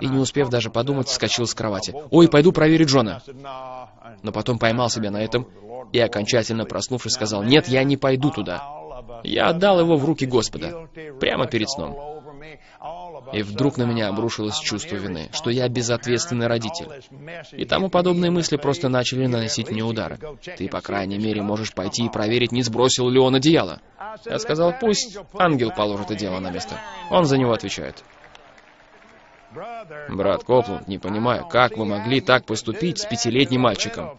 И не успев даже подумать, вскочил с кровати. «Ой, пойду проверить Джона!» Но потом поймал себя на этом и, окончательно проснувшись, сказал, «Нет, я не пойду туда. Я отдал его в руки Господа, прямо перед сном. И вдруг на меня обрушилось чувство вины, что я безответственный родитель. И тому подобные мысли просто начали наносить мне удары. Ты, по крайней мере, можешь пойти и проверить, не сбросил ли он одеяло. Я сказал, пусть ангел положит одеяло на место. Он за него отвечает. Брат Копланд, не понимаю, как вы могли так поступить с пятилетним мальчиком?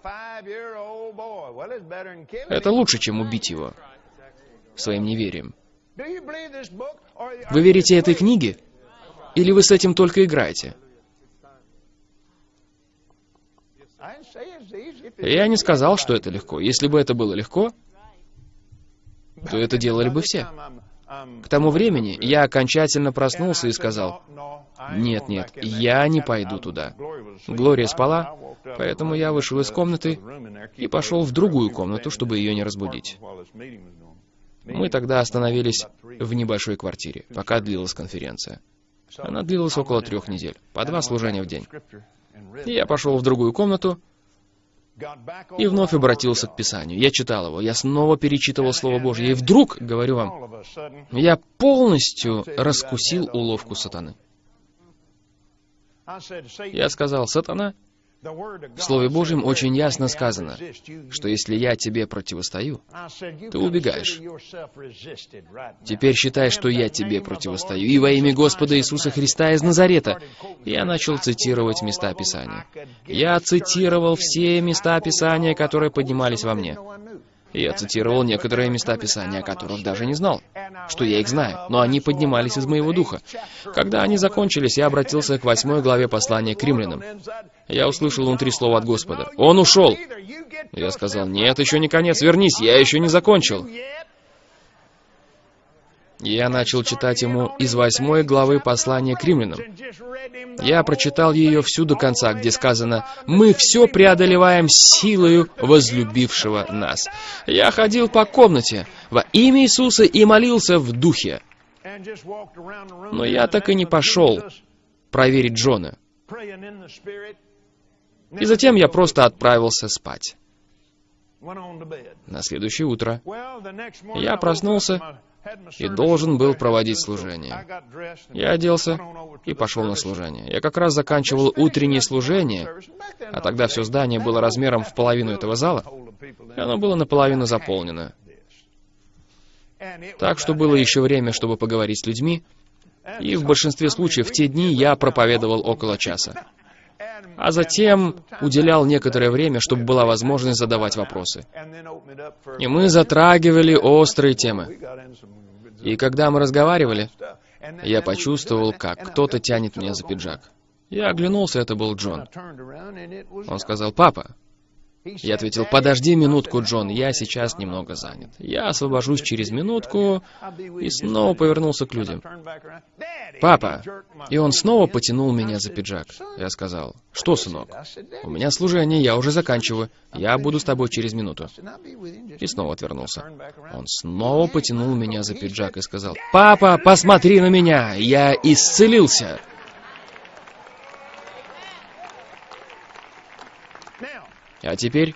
Это лучше, чем убить его своим неверием. Вы верите этой книге? Или вы с этим только играете? Я не сказал, что это легко. Если бы это было легко, то это делали бы все. К тому времени я окончательно проснулся и сказал, «Нет, нет, я не пойду туда». Глория спала, поэтому я вышел из комнаты и пошел в другую комнату, чтобы ее не разбудить. Мы тогда остановились в небольшой квартире, пока длилась конференция. Она длилась около трех недель, по два служения в день. И я пошел в другую комнату и вновь обратился к Писанию. Я читал его, я снова перечитывал Слово Божье, и вдруг, говорю вам, я полностью раскусил уловку сатаны. Я сказал, сатана, в Слове Божьем очень ясно сказано, что если я тебе противостою, ты убегаешь. Теперь считай, что я тебе противостою, и во имя Господа Иисуса Христа из Назарета. Я начал цитировать места Писания. Я цитировал все места Писания, которые поднимались во мне. Я цитировал некоторые места Писания, о которых даже не знал, что я их знаю, но они поднимались из моего духа. Когда они закончились, я обратился к восьмой главе послания к римлянам. Я услышал внутри слова от Господа. «Он ушел!» Я сказал, «Нет, еще не конец, вернись, я еще не закончил». Я начал читать ему из восьмой главы послания к римлянам. Я прочитал ее всю до конца, где сказано «Мы все преодолеваем силою возлюбившего нас». Я ходил по комнате во имя Иисуса и молился в духе. Но я так и не пошел проверить Джона. И затем я просто отправился спать. На следующее утро я проснулся и должен был проводить служение. Я оделся и пошел на служение. Я как раз заканчивал утреннее служение, а тогда все здание было размером в половину этого зала, и оно было наполовину заполнено. Так что было еще время, чтобы поговорить с людьми, и в большинстве случаев в те дни я проповедовал около часа. А затем уделял некоторое время, чтобы была возможность задавать вопросы. И мы затрагивали острые темы. И когда мы разговаривали, я почувствовал, как кто-то тянет меня за пиджак. Я оглянулся, это был Джон. Он сказал, «Папа». Я ответил, «Подожди минутку, Джон, я сейчас немного занят. Я освобожусь через минутку» и снова повернулся к людям. «Папа!» И он снова потянул меня за пиджак. Я сказал, «Что, сынок? У меня служение, я уже заканчиваю. Я буду с тобой через минуту». И снова отвернулся. Он снова потянул меня за пиджак и сказал, «Папа, посмотри на меня! Я исцелился!» А теперь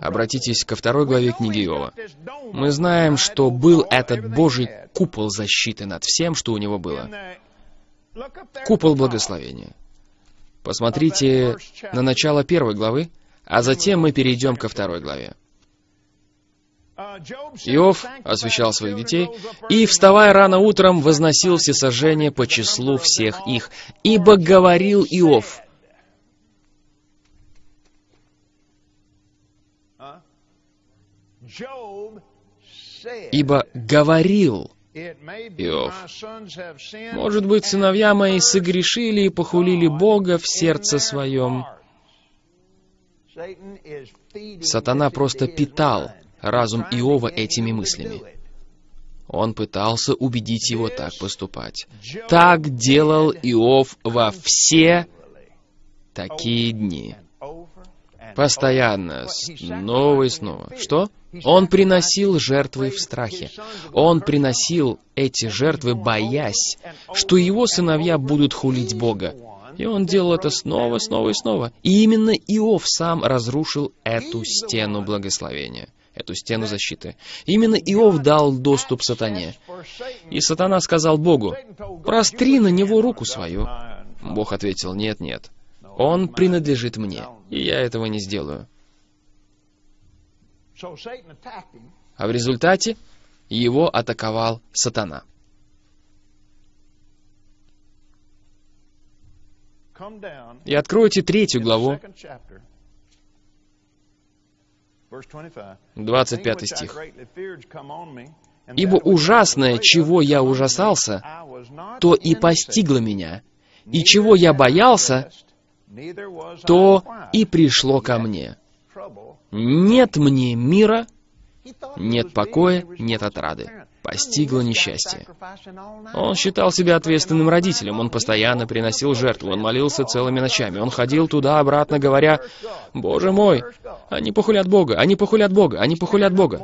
обратитесь ко второй главе книги Иова. Мы знаем, что был этот Божий купол защиты над всем, что у него было. Купол благословения. Посмотрите на начало первой главы, а затем мы перейдем ко второй главе. Иов освящал своих детей, и, вставая рано утром, возносил всесожжение по числу всех их. Ибо говорил Иов, Ибо говорил Иов, «Может быть, сыновья мои согрешили и похулили Бога в сердце своем». Сатана просто питал разум Иова этими мыслями. Он пытался убедить его так поступать. Так делал Иов во все такие дни. Постоянно, снова и снова. Что? Он приносил жертвы в страхе. Он приносил эти жертвы, боясь, что его сыновья будут хулить Бога. И он делал это снова, снова и снова. И именно Иов сам разрушил эту стену благословения, эту стену защиты. Именно Иов дал доступ сатане. И сатана сказал Богу, «Простри на него руку свою». Бог ответил, «Нет, нет, он принадлежит мне, и я этого не сделаю». А в результате его атаковал сатана. И откройте третью главу, 25 стих. «Ибо ужасное, чего я ужасался, то и постигло меня, и чего я боялся, то и пришло ко мне. Нет мне мира, нет покоя, нет отрады постигло несчастье. Он считал себя ответственным родителем, он постоянно приносил жертву, он молился целыми ночами, он ходил туда-обратно, говоря, «Боже мой, они похулят Бога, они похулят Бога, они похулят Бога».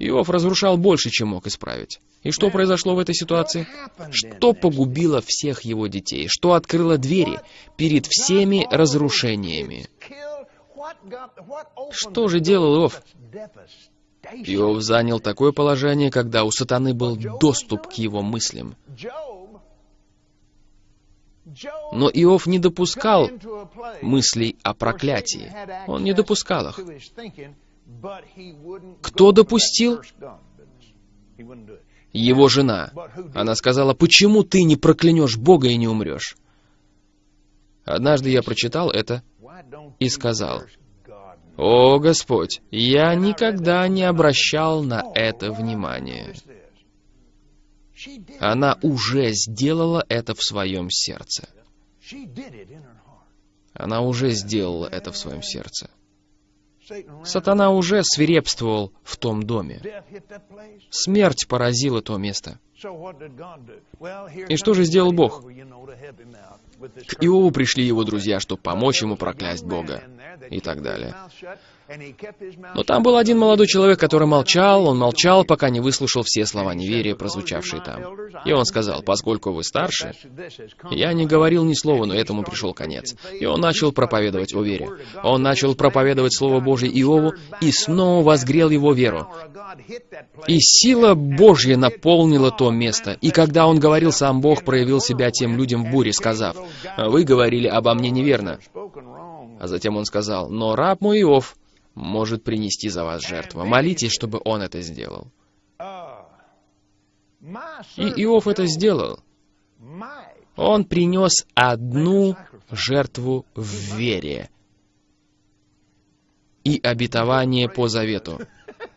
Иов разрушал больше, чем мог исправить. И что произошло в этой ситуации? Что погубило всех его детей? Что открыло двери перед всеми разрушениями? Что же делал Иов? Иов занял такое положение, когда у сатаны был доступ к его мыслям. Но Иов не допускал мыслей о проклятии. Он не допускал их. Кто допустил? Его жена. Она сказала, почему ты не проклянешь Бога и не умрешь? Однажды я прочитал это и сказал, о, Господь, я никогда не обращал на это внимания. Она уже сделала это в своем сердце. Она уже сделала это в своем сердце. Сатана уже свирепствовал в том доме. Смерть поразила то место. И что же сделал Бог? К Иову пришли его друзья, чтобы помочь ему проклясть Бога и так далее. Но там был один молодой человек, который молчал, он молчал, пока не выслушал все слова неверия, прозвучавшие там. И он сказал, поскольку вы старше, я не говорил ни слова, но этому пришел конец. И он начал проповедовать о вере. Он начал проповедовать Слово Божье Иову и снова возгрел его веру. И сила Божья наполнила то место. И когда он говорил, сам Бог проявил себя тем людям в буре, сказав, «Вы говорили обо мне неверно». А затем он сказал, «Но раб мой Иов может принести за вас жертву. Молитесь, чтобы он это сделал». И Иов это сделал. Он принес одну жертву в вере и обетование по завету.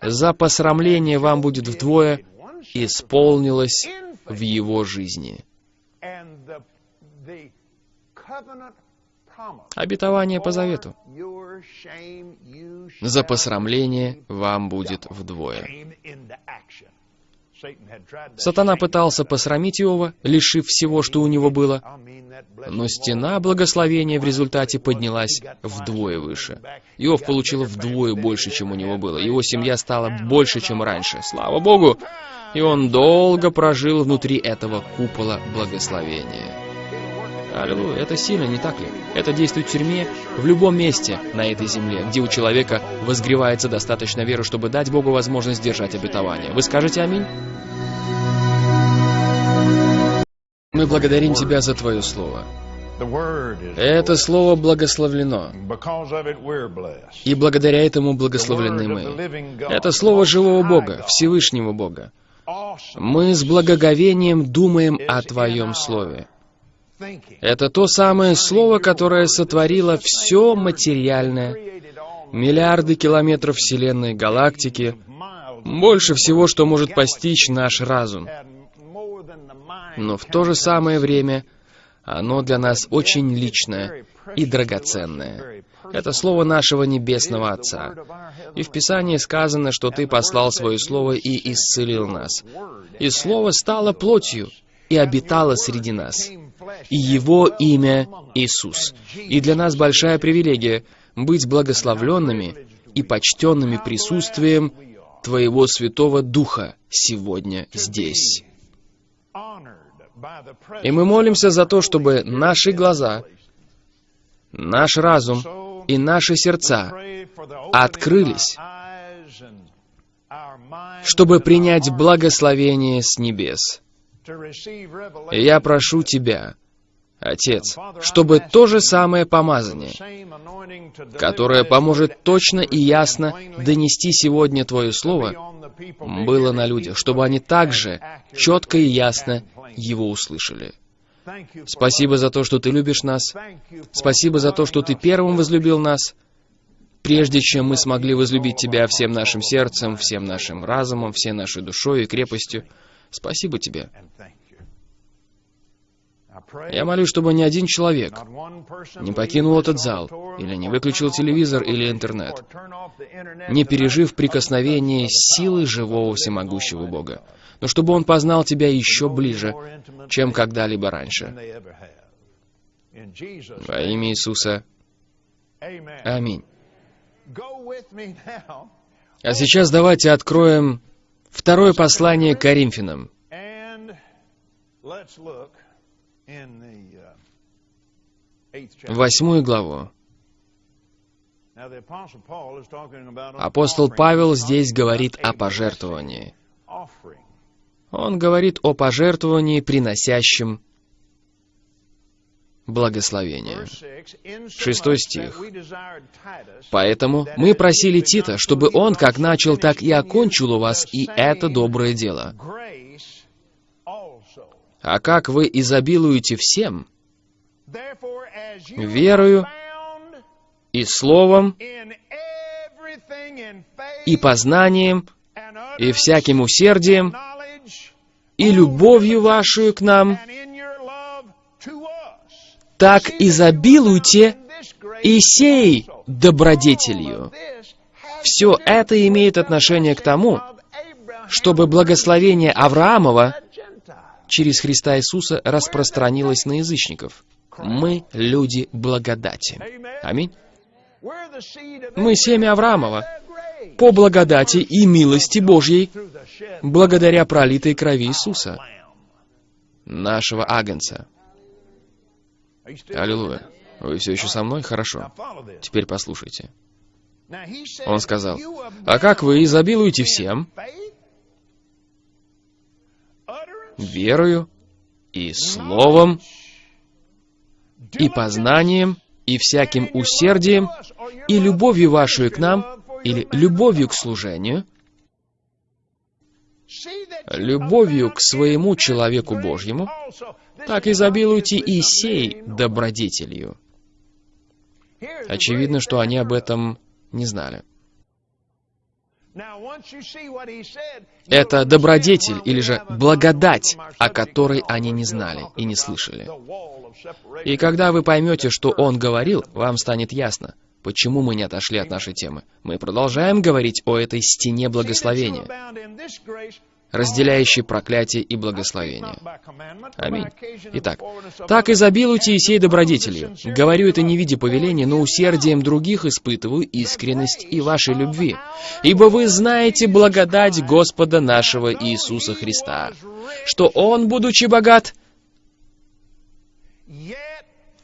За посрамление вам будет вдвое исполнилось в его жизни. Обетование по завету. За посрамление вам будет вдвое. Сатана пытался посрамить Иова, лишив всего, что у него было, но стена благословения в результате поднялась вдвое выше. Иов получил вдвое больше, чем у него было. Его семья стала больше, чем раньше. Слава Богу! И он долго прожил внутри этого купола благословения. Аллилуйя, это сильно, не так ли? Это действует в тюрьме, в любом месте на этой земле, где у человека возгревается достаточно веры, чтобы дать Богу возможность держать обетование. Вы скажете аминь? Мы благодарим Тебя за Твое Слово. Это Слово благословлено, и благодаря этому благословлены мы. Это Слово живого Бога, Всевышнего Бога. Мы с благоговением думаем о Твоем Слове. Это то самое слово, которое сотворило все материальное, миллиарды километров Вселенной, галактики, больше всего, что может постичь наш разум. Но в то же самое время Оно для нас очень личное и драгоценное. Это слово нашего Небесного Отца. И в Писании сказано, что Ты послал Свое Слово и исцелил нас. И Слово стало плотью и обитало среди нас. И Его имя Иисус. И для нас большая привилегия быть благословленными и почтенными присутствием Твоего Святого Духа сегодня здесь. И мы молимся за то, чтобы наши глаза, наш разум и наши сердца открылись, чтобы принять благословение с небес. И я прошу Тебя, Отец, чтобы то же самое помазание, которое поможет точно и ясно донести сегодня Твое Слово, было на людях, чтобы они также четко и ясно его услышали. Спасибо за то, что Ты любишь нас. Спасибо за то, что Ты первым возлюбил нас, прежде чем мы смогли возлюбить Тебя всем нашим сердцем, всем нашим разумом, всей нашей душой и крепостью. Спасибо Тебе. Я молюсь, чтобы ни один человек не покинул этот зал, или не выключил телевизор или интернет, не пережив прикосновение силы живого всемогущего Бога, но чтобы он познал Тебя еще ближе, чем когда-либо раньше. Во имя Иисуса. Аминь. А сейчас давайте откроем второе послание Коринфянам. Восьмую главу. Апостол Павел здесь говорит о пожертвовании. Он говорит о пожертвовании, приносящем благословение. Шестой стих. «Поэтому мы просили Тита, чтобы он как начал, так и окончил у вас и это доброе дело. А как вы изобилуете всем, верою и словом, и познанием, и всяким усердием, и любовью вашу к нам, так изобилуйте и сей добродетелью. Все это имеет отношение к тому, чтобы благословение Авраамова через Христа Иисуса распространилось на язычников. Мы люди благодати. Аминь. Мы семя Авраамова по благодати и милости Божьей, благодаря пролитой крови Иисуса, нашего Агнца. Аллилуйя. Вы все еще со мной? Хорошо. Теперь послушайте. Он сказал, «А как вы изобилуете всем, верою и словом, и познанием, и всяким усердием, и любовью вашей к нам, или любовью к служению, любовью к своему человеку Божьему, так изобилуйте и сей добродетелью. Очевидно, что они об этом не знали. Это добродетель или же благодать, о которой они не знали и не слышали. И когда вы поймете, что он говорил, вам станет ясно, почему мы не отошли от нашей темы. Мы продолжаем говорить о этой стене благословения, разделяющей проклятие и благословение. Аминь. Итак, так изобилуйте и сей добродетелью. Говорю это не в виде повеления, но усердием других испытываю искренность и вашей любви. Ибо вы знаете благодать Господа нашего Иисуса Христа, что Он, будучи богат,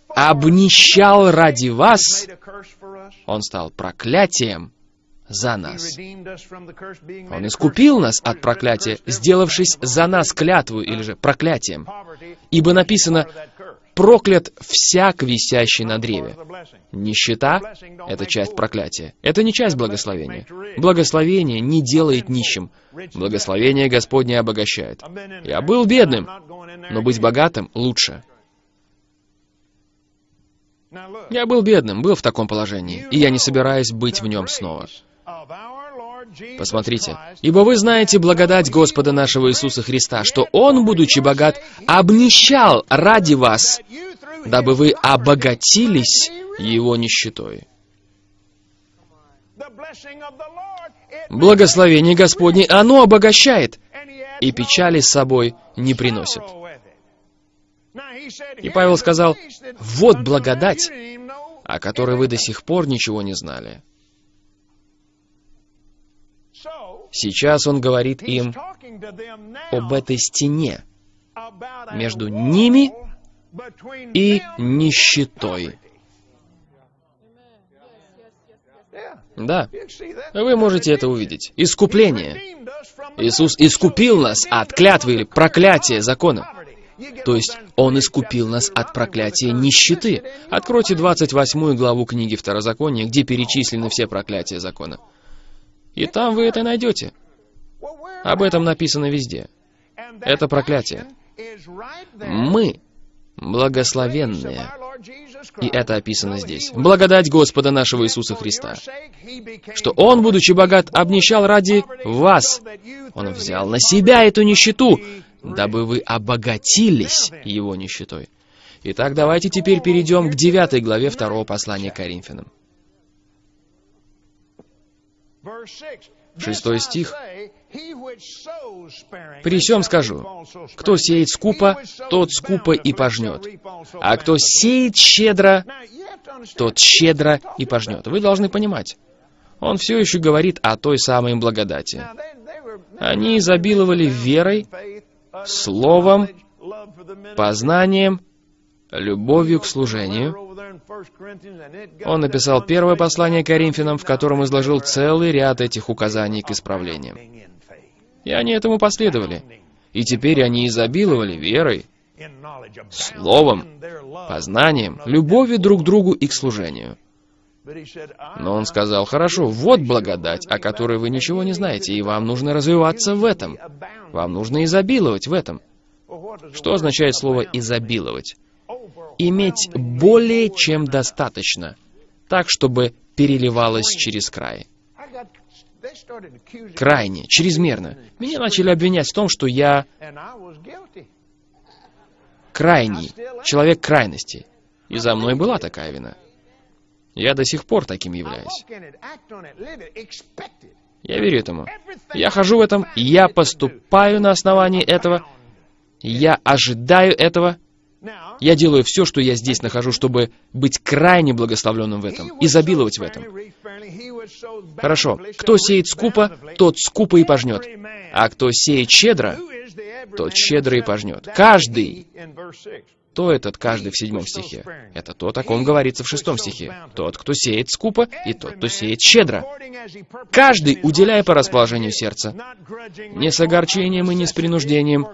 обнищал ради вас, Он стал проклятием за нас. Он искупил нас от проклятия, сделавшись за нас клятву или же проклятием. Ибо написано, проклят всяк, висящий на древе. Нищета — это часть проклятия. Это не часть благословения. Благословение не делает нищим. Благословение Господне обогащает. Я был бедным, но быть богатым лучше. Я был бедным, был в таком положении, и я не собираюсь быть в нем снова. Посмотрите, ибо вы знаете благодать Господа нашего Иисуса Христа, что Он, будучи богат, обнищал ради вас, дабы вы обогатились его нищетой. Благословение Господне, оно обогащает, и печали с собой не приносит. И Павел сказал, вот благодать, о которой вы до сих пор ничего не знали. Сейчас он говорит им об этой стене между ними и нищетой. Да, вы можете это увидеть. Искупление. Иисус искупил нас от клятвы или проклятия закона. То есть Он искупил нас от проклятия нищеты. Откройте 28 главу книги Второзакония, где перечислены все проклятия закона. И там вы это найдете. Об этом написано везде. Это проклятие. Мы благословенные. И это описано здесь. Благодать Господа нашего Иисуса Христа, что Он, будучи богат, обнищал ради вас. Он взял на себя эту нищету, дабы вы обогатились Его нищетой. Итак, давайте теперь перейдем к девятой главе второго послания к Коринфянам. Шестой стих. «При всем скажу, кто сеет скупо, тот скупо и пожнет, а кто сеет щедро, тот щедро и пожнет». Вы должны понимать, он все еще говорит о той самой благодати. Они изобиловали верой, словом, познанием, любовью к служению, он написал первое послание Коринфянам, в котором изложил целый ряд этих указаний к исправлениям. И они этому последовали. И теперь они изобиловали верой, словом, познанием, любовью друг к другу и к служению. Но он сказал, хорошо, вот благодать, о которой вы ничего не знаете, и вам нужно развиваться в этом. Вам нужно изобиловать в этом. Что означает слово «изобиловать»? Иметь более чем достаточно, так, чтобы переливалось через край. Крайне, чрезмерно. Меня начали обвинять в том, что я крайний, человек крайности. И за мной была такая вина. Я до сих пор таким являюсь. Я верю этому. Я хожу в этом, я поступаю на основании этого, я ожидаю этого, я делаю все, что я здесь нахожу, чтобы быть крайне благословленным в этом, изобиловать в этом. Хорошо. Кто сеет скупо, тот скупо и пожнет. А кто сеет щедро, тот щедро и пожнет. Каждый. Кто этот каждый в седьмом стихе? Это тот, о ком говорится в шестом стихе. Тот, кто сеет скупо, и тот, кто сеет щедро. Каждый, уделяя по расположению сердца, не с огорчением и не с принуждением,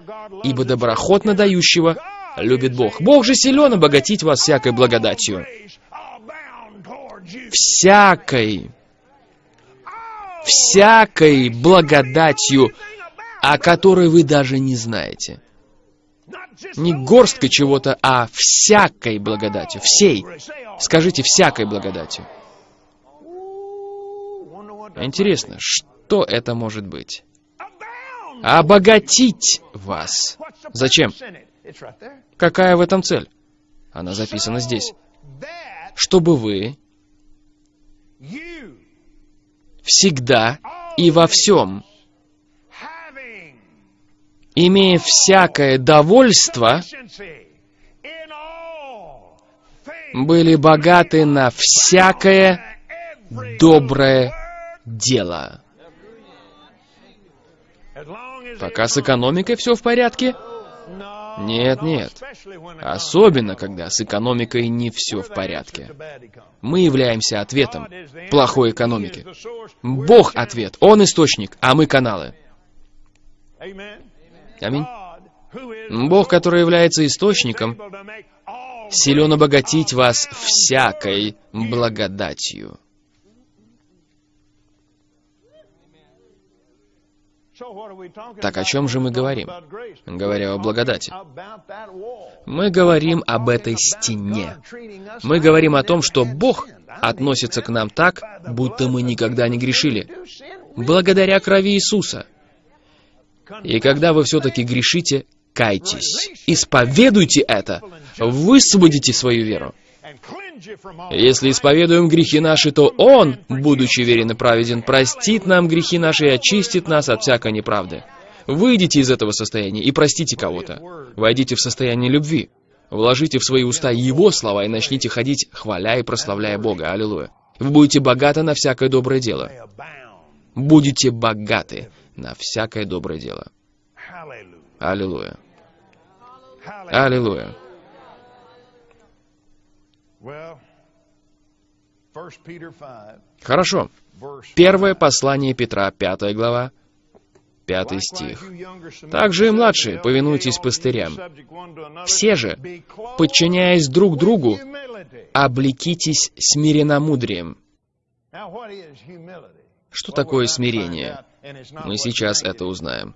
ибо доброхотно дающего любит Бог. Бог же силен обогатить вас всякой благодатью. Всякой. Всякой благодатью, о которой вы даже не знаете. Не горсткой чего-то, а всякой благодатью. Всей. Скажите, всякой благодатью. Интересно, что это может быть? Обогатить вас. Зачем? Какая в этом цель? Она записана здесь. Чтобы вы всегда и во всем, имея всякое довольство, были богаты на всякое доброе дело. Пока с экономикой все в порядке, нет, нет. Особенно, когда с экономикой не все в порядке. Мы являемся ответом плохой экономики. Бог ответ, Он источник, а мы каналы. Аминь. Бог, который является источником, силен обогатить вас всякой благодатью. Так о чем же мы говорим, говоря о благодати? Мы говорим об этой стене. Мы говорим о том, что Бог относится к нам так, будто мы никогда не грешили, благодаря крови Иисуса. И когда вы все-таки грешите, Кайтесь, исповедуйте это, высвободите свою веру. Если исповедуем грехи наши, то Он, будучи верен и праведен, простит нам грехи наши и очистит нас от всякой неправды. Выйдите из этого состояния и простите кого-то. Войдите в состояние любви. Вложите в свои уста Его слова и начните ходить, хваля и прославляя Бога. Аллилуйя. Вы будете богаты на всякое доброе дело. Будете богаты на всякое доброе дело. Аллилуйя. Аллилуйя. Хорошо. Первое послание Петра, пятая глава, пятый стих. «Также и младшие, повинуйтесь пастырям. Все же, подчиняясь друг другу, облекитесь смиренномудрием». Что такое смирение? Мы сейчас это узнаем.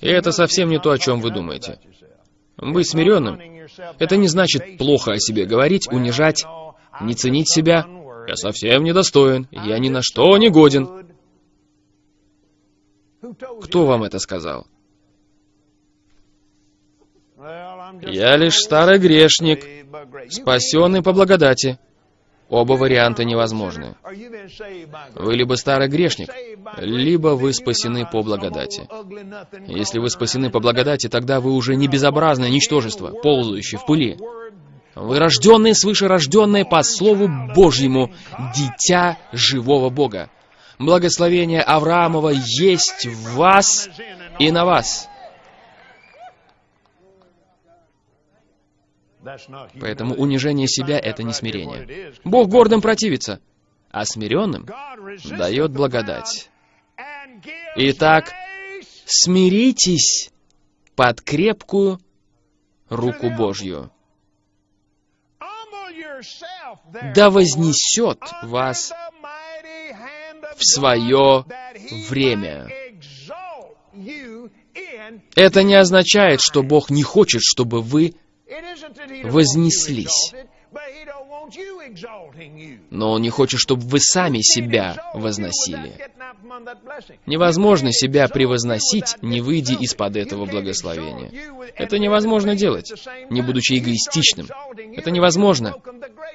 И это совсем не то, о чем вы думаете. Быть смиренным — это не значит плохо о себе говорить, унижать, не ценить себя. Я совсем недостоин, я ни на что не годен. Кто вам это сказал? Я лишь старый грешник, спасенный по благодати. Оба варианта невозможны. Вы либо старый грешник, либо вы спасены по благодати. Если вы спасены по благодати, тогда вы уже не безобразное ничтожество, ползающее в пыли. Вы рожденные свыше рожденные по Слову Божьему, дитя живого Бога. Благословение Авраамова есть в вас и на вас. Поэтому унижение себя — это не смирение. Бог гордым противится, а смиренным дает благодать. Итак, смиритесь под крепкую руку Божью. Да вознесет вас в свое время. Это не означает, что Бог не хочет, чтобы вы вознеслись. Но Он не хочет, чтобы вы сами себя возносили. Невозможно себя превозносить, не выйдя из-под этого благословения. Это невозможно делать, не будучи эгоистичным. Это невозможно,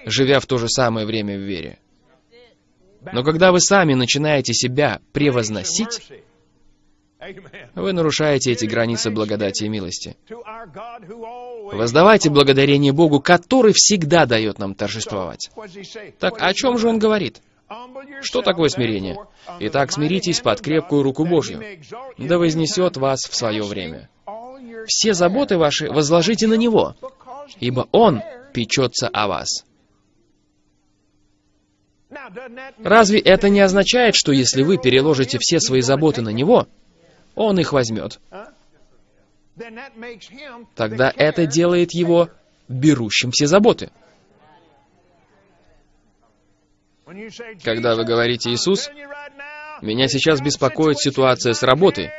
живя в то же самое время в вере. Но когда вы сами начинаете себя превозносить, вы нарушаете эти границы благодати и милости. Воздавайте благодарение Богу, который всегда дает нам торжествовать. Так о чем же он говорит? Что такое смирение? Итак, смиритесь под крепкую руку Божью, да вознесет вас в свое время. Все заботы ваши возложите на Него, ибо Он печется о вас. Разве это не означает, что если вы переложите все свои заботы на Него, Он их возьмет? Тогда это делает Его берущим все заботы. Когда вы говорите «Иисус», меня сейчас беспокоит ситуация с работой.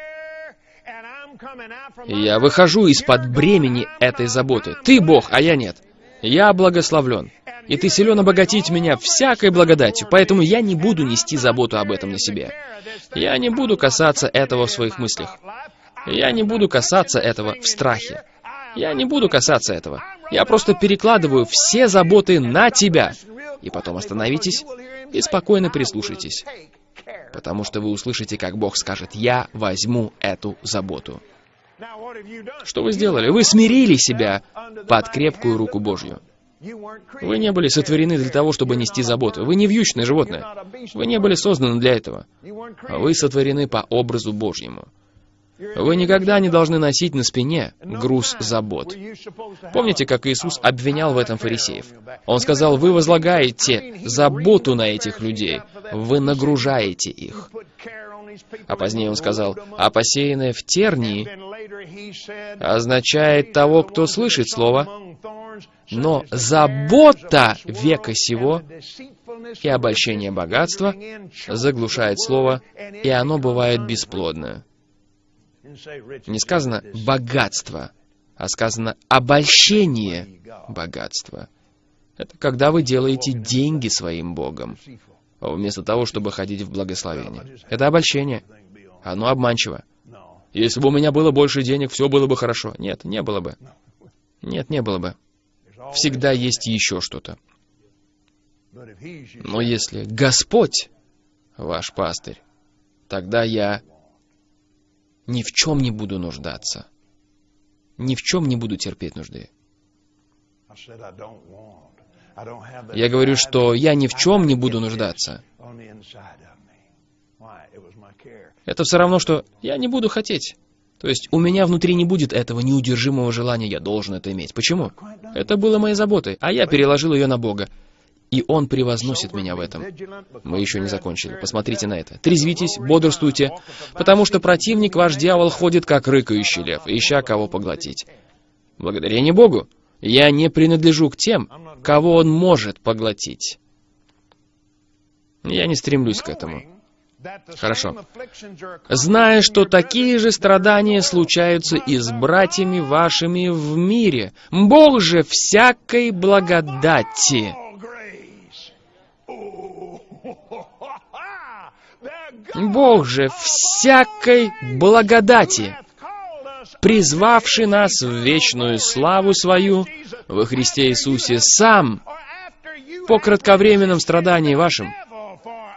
И я выхожу из-под бремени этой заботы. Ты Бог, а я нет. Я благословлен. И ты силен обогатить меня всякой благодатью, поэтому я не буду нести заботу об этом на себе. Я не буду касаться этого в своих мыслях. Я не буду касаться этого в страхе. Я не буду касаться этого. Я просто перекладываю все заботы на тебя. И потом остановитесь и спокойно прислушайтесь. Потому что вы услышите, как Бог скажет, «Я возьму эту заботу». Что вы сделали? Вы смирили себя под крепкую руку Божью. Вы не были сотворены для того, чтобы нести заботу. Вы не вьючное животное. Вы не были созданы для этого. Вы сотворены по образу Божьему. Вы никогда не должны носить на спине груз забот. Помните, как Иисус обвинял в этом фарисеев? Он сказал, вы возлагаете заботу на этих людей, вы нагружаете их. А позднее он сказал, а посеянное в тернии означает того, кто слышит слово, но забота века сего и обольщение богатства заглушает слово, и оно бывает бесплодное. Не сказано «богатство», а сказано «обольщение богатства». Это когда вы делаете деньги своим Богом, вместо того, чтобы ходить в благословение. Это обольщение. Оно обманчиво. Если бы у меня было больше денег, все было бы хорошо. Нет, не было бы. Нет, не было бы. Всегда есть еще что-то. Но если Господь ваш пастырь, тогда я ни в чем не буду нуждаться. Ни в чем не буду терпеть нужды. Я говорю, что я ни в чем не буду нуждаться. Это все равно, что я не буду хотеть. То есть у меня внутри не будет этого неудержимого желания, я должен это иметь. Почему? Это было моей заботой, а я переложил ее на Бога. И Он превозносит меня в этом. Мы еще не закончили. Посмотрите на это. Трезвитесь, бодрствуйте, потому что противник, ваш дьявол, ходит как рыкающий лев, ища кого поглотить. Благодарение Богу, я не принадлежу к тем, кого Он может поглотить. Я не стремлюсь к этому. Хорошо. Зная, что такие же страдания случаются и с братьями вашими в мире, Бог же всякой благодати. Бог же всякой благодати, призвавший нас в вечную славу свою во Христе Иисусе сам по кратковременном страдании вашим,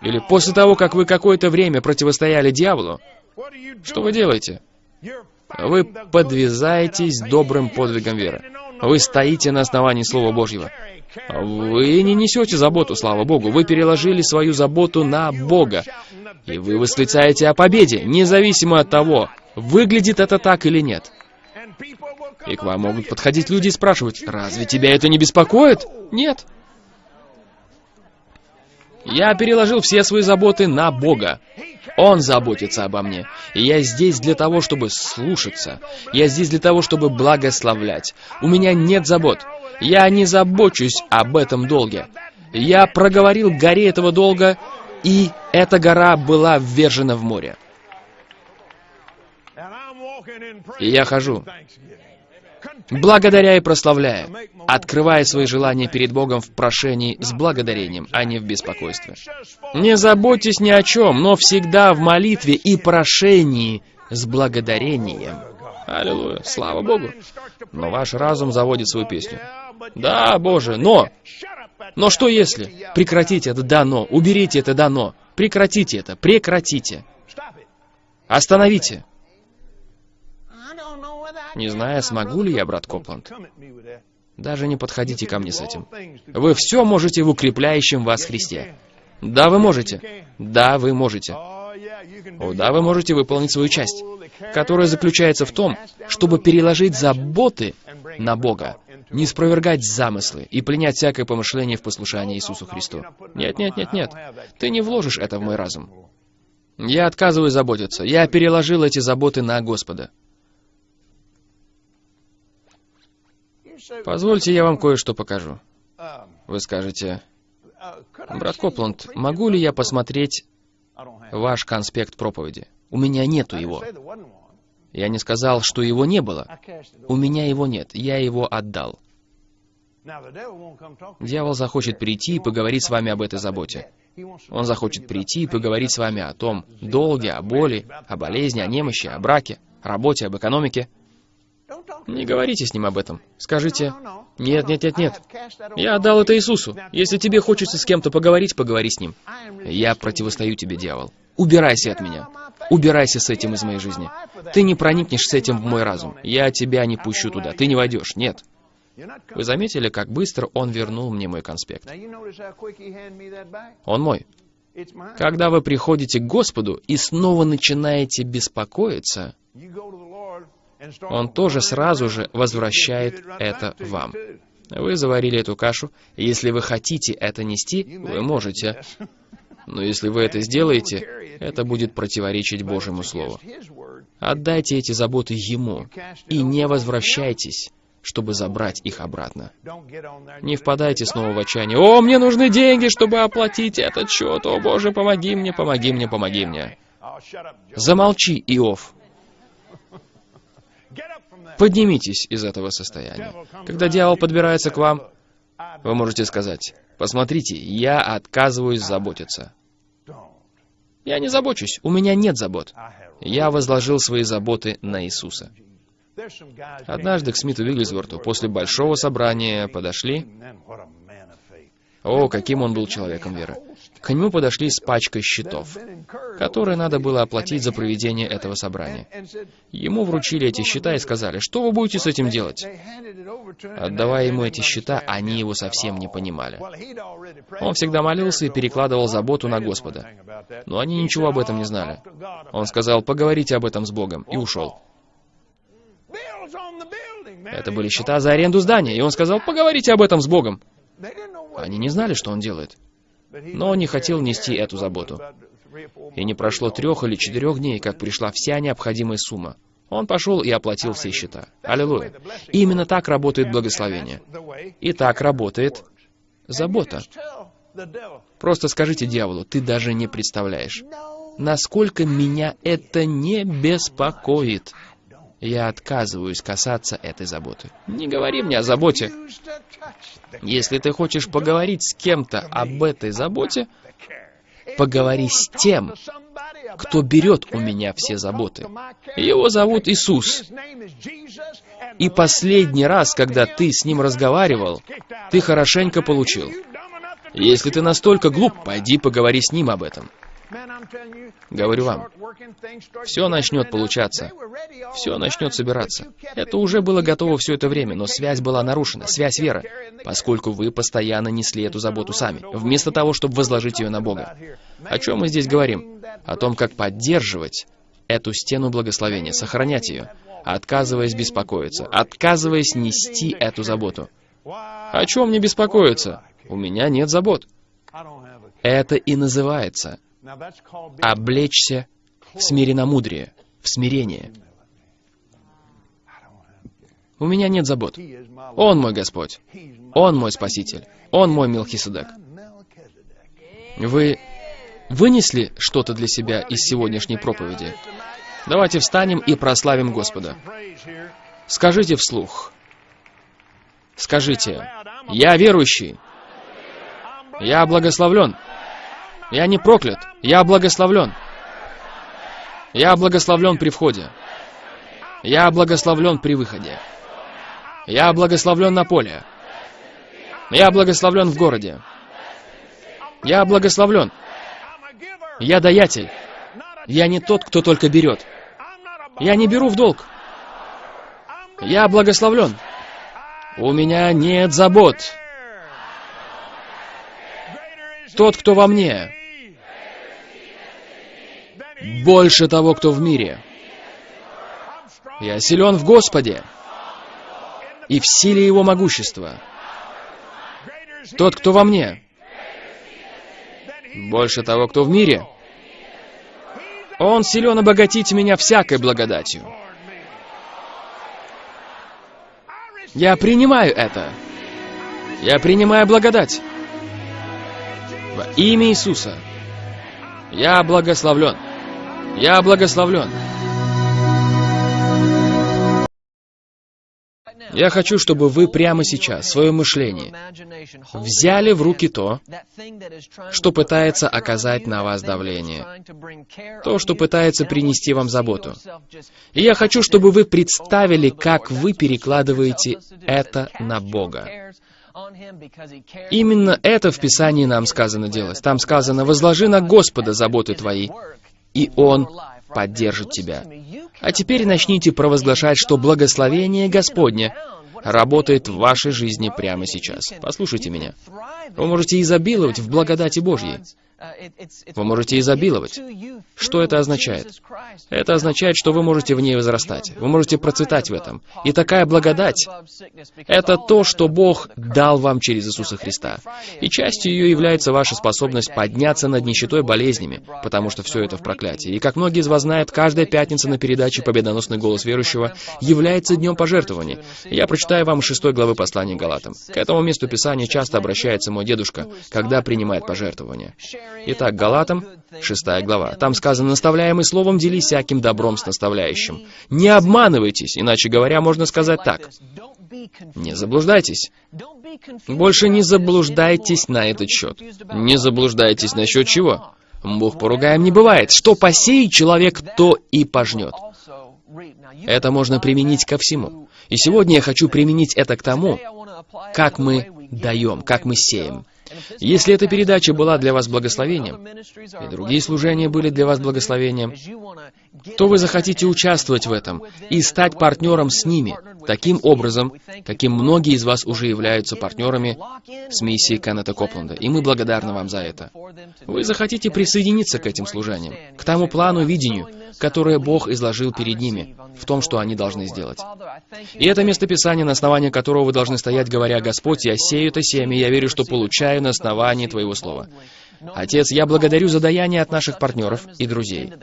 или после того, как вы какое-то время противостояли дьяволу, что вы делаете? Вы подвязаетесь добрым подвигом веры. Вы стоите на основании Слова Божьего. Вы не несете заботу, слава Богу. Вы переложили свою заботу на Бога. И вы восклицаете о победе, независимо от того, выглядит это так или нет. И к вам могут подходить люди и спрашивать, разве тебя это не беспокоит? Нет. Я переложил все свои заботы на Бога. Он заботится обо мне. И я здесь для того, чтобы слушаться. Я здесь для того, чтобы благословлять. У меня нет забот. Я не забочусь об этом долге. Я проговорил горе этого долга, и эта гора была ввержена в море. И я хожу, благодаря и прославляя, открывая свои желания перед Богом в прошении с благодарением, а не в беспокойстве. Не заботьтесь ни о чем, но всегда в молитве и прошении с благодарением. Аллилуйя, слава Богу. Но ваш разум заводит свою песню. Да, Боже, но... Но что если? Прекратите это «да, но». Уберите это «да, но». Прекратите это, прекратите. Остановите. Не знаю, смогу ли я, брат Копланд. Даже не подходите ко мне с этим. Вы все можете в укрепляющем вас Христе. Да, вы можете. Да, вы можете. О, да, вы можете выполнить свою часть, которая заключается в том, чтобы переложить заботы на Бога, не спровергать замыслы и принять всякое помышление в послушание Иисусу Христу. Нет, нет, нет, нет. Ты не вложишь это в мой разум. Я отказываюсь заботиться. Я переложил эти заботы на Господа. Позвольте, я вам кое-что покажу. Вы скажете, брат Копланд, могу ли я посмотреть ваш конспект проповеди? У меня нету его. Я не сказал, что его не было. У меня его нет, я его отдал. Дьявол захочет прийти и поговорить с вами об этой заботе. Он захочет прийти и поговорить с вами о том долге, о боли, о болезни, о немощи, о браке, работе, об экономике. Не говорите с ним об этом. Скажите, нет, нет, нет, нет. Я отдал это Иисусу. Если тебе хочется с кем-то поговорить, поговори с ним. Я противостою тебе, дьявол. Убирайся от меня. Убирайся с этим из моей жизни. Ты не проникнешь с этим в мой разум. Я тебя не пущу туда. Ты не войдешь. Нет. Вы заметили, как быстро он вернул мне мой конспект? Он мой. Когда вы приходите к Господу и снова начинаете беспокоиться, он тоже сразу же возвращает это вам. Вы заварили эту кашу, если вы хотите это нести, вы можете. Но если вы это сделаете, это будет противоречить Божьему Слову. Отдайте эти заботы Ему и не возвращайтесь, чтобы забрать их обратно. Не впадайте снова в отчаяние. «О, мне нужны деньги, чтобы оплатить этот счет! О, Боже, помоги мне, помоги мне, помоги мне!» Замолчи, Иов. Поднимитесь из этого состояния. Когда дьявол подбирается к вам, вы можете сказать, посмотрите, я отказываюсь заботиться. Я не забочусь, у меня нет забот. Я возложил свои заботы на Иисуса. Однажды к Смиту Вигглсворту после большого собрания подошли... О, каким он был человеком веры. К нему подошли с пачкой счетов, которые надо было оплатить за проведение этого собрания. Ему вручили эти счета и сказали, что вы будете с этим делать? Отдавая ему эти счета, они его совсем не понимали. Он всегда молился и перекладывал заботу на Господа. Но они ничего об этом не знали. Он сказал, поговорите об этом с Богом, и ушел. Это были счета за аренду здания, и он сказал, поговорите об этом с Богом. Они не знали, что он делает. Но он не хотел нести эту заботу. И не прошло трех или четырех дней, как пришла вся необходимая сумма. Он пошел и оплатил все счета. Аллилуйя. Именно так работает благословение. И так работает забота. Просто скажите дьяволу, ты даже не представляешь, насколько меня это не беспокоит. Я отказываюсь касаться этой заботы. Не говори мне о заботе. Если ты хочешь поговорить с кем-то об этой заботе, поговори с тем, кто берет у меня все заботы. Его зовут Иисус. И последний раз, когда ты с ним разговаривал, ты хорошенько получил. Если ты настолько глуп, пойди поговори с ним об этом. Говорю вам, все начнет получаться, все начнет собираться. Это уже было готово все это время, но связь была нарушена, связь веры, поскольку вы постоянно несли эту заботу сами, вместо того, чтобы возложить ее на Бога. О чем мы здесь говорим? О том, как поддерживать эту стену благословения, сохранять ее, отказываясь беспокоиться, отказываясь нести эту заботу. О чем мне беспокоиться? У меня нет забот. Это и называется облечься в смиренномудрие, в смирение. У меня нет забот. Он мой Господь. Он мой Спаситель. Он мой Мелхиседек. Вы вынесли что-то для себя из сегодняшней проповеди? Давайте встанем и прославим Господа. Скажите вслух. Скажите, я верующий. Я благословлен. Я не проклят, я благословлен. Я благословлен при входе. Я благословлен при выходе. Я благословлен на поле. Я благословлен в городе. Я благословлен. Я даятель. Я не тот, кто только берет. Я не беру в долг. Я благословлен. У меня нет забот. Тот, кто во мне, больше того, кто в мире. Я силен в Господе и в силе Его могущества. Тот, кто во мне, больше того, кто в мире. Он силен обогатить меня всякой благодатью. Я принимаю это. Я принимаю благодать. Во имя Иисуса. Я благословлен. Я благословлен. Я хочу, чтобы вы прямо сейчас, свое мышление, взяли в руки то, что пытается оказать на вас давление, то, что пытается принести вам заботу. И я хочу, чтобы вы представили, как вы перекладываете это на Бога. Именно это в Писании нам сказано делать. Там сказано, «Возложи на Господа заботы твои, и Он поддержит тебя». А теперь начните провозглашать, что благословение Господне работает в вашей жизни прямо сейчас. Послушайте меня. Вы можете изобиловать в благодати Божьей. Вы можете изобиловать. Что это означает? Это означает, что вы можете в ней возрастать. Вы можете процветать в этом. И такая благодать — это то, что Бог дал вам через Иисуса Христа. И частью ее является ваша способность подняться над нищетой болезнями, потому что все это в проклятии. И как многие из вас знают, каждая пятница на передаче «Победоносный голос верующего» является днем пожертвований. Я прочитаю вам шестой главы послания Галатам. К этому месту Писания часто обращается мой дедушка, когда принимает пожертвования. Итак, Галатам, 6 глава. Там сказано, наставляемый словом делись всяким добром с наставляющим. Не обманывайтесь, иначе говоря, можно сказать так. Не заблуждайтесь. Больше не заблуждайтесь на этот счет. Не заблуждайтесь насчет чего? Бог поругаем не бывает. Что посеет человек, то и пожнет. Это можно применить ко всему. И сегодня я хочу применить это к тому, как мы даем, как мы сеем. Если эта передача была для вас благословением, и другие служения были для вас благословением, то вы захотите участвовать в этом и стать партнером с ними, таким образом, каким многие из вас уже являются партнерами с миссией Кеннета Копленда, и мы благодарны вам за это. Вы захотите присоединиться к этим служениям, к тому плану видению, которое Бог изложил перед ними, в том, что они должны сделать. И это место Писания, на основании которого вы должны стоять, говоря, «Господь, я сею это семя, я верю, что получаю на основании Твоего Слова». Отец, я благодарю за даяние от наших партнеров и друзей.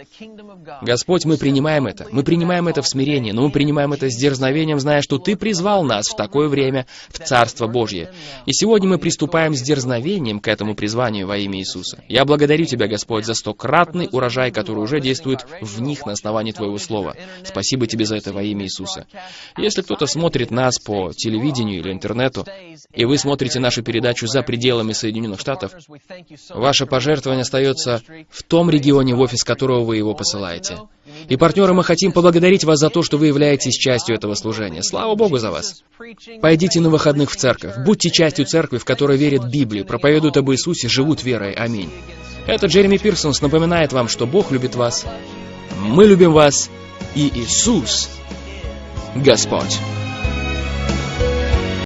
Господь, мы принимаем это. Мы принимаем это в смирении, но мы принимаем это с дерзновением, зная, что Ты призвал нас в такое время в Царство Божье. И сегодня мы приступаем с дерзновением к этому призванию во имя Иисуса. Я благодарю Тебя, Господь, за стократный урожай, который уже действует в них на основании Твоего Слова. Спасибо Тебе за это во имя Иисуса. Если кто-то смотрит нас по телевидению или интернету, и вы смотрите нашу передачу за пределами Соединенных Штатов, Ваше пожертвование остается в том регионе, в офис которого вы его посылаете. И, партнеры, мы хотим поблагодарить вас за то, что вы являетесь частью этого служения. Слава Богу за вас. Пойдите на выходных в церковь. Будьте частью церкви, в которой верят Библии, проповедуют об Иисусе, живут верой. Аминь. Это Джереми Пирсонс напоминает вам, что Бог любит вас, мы любим вас, и Иисус Господь.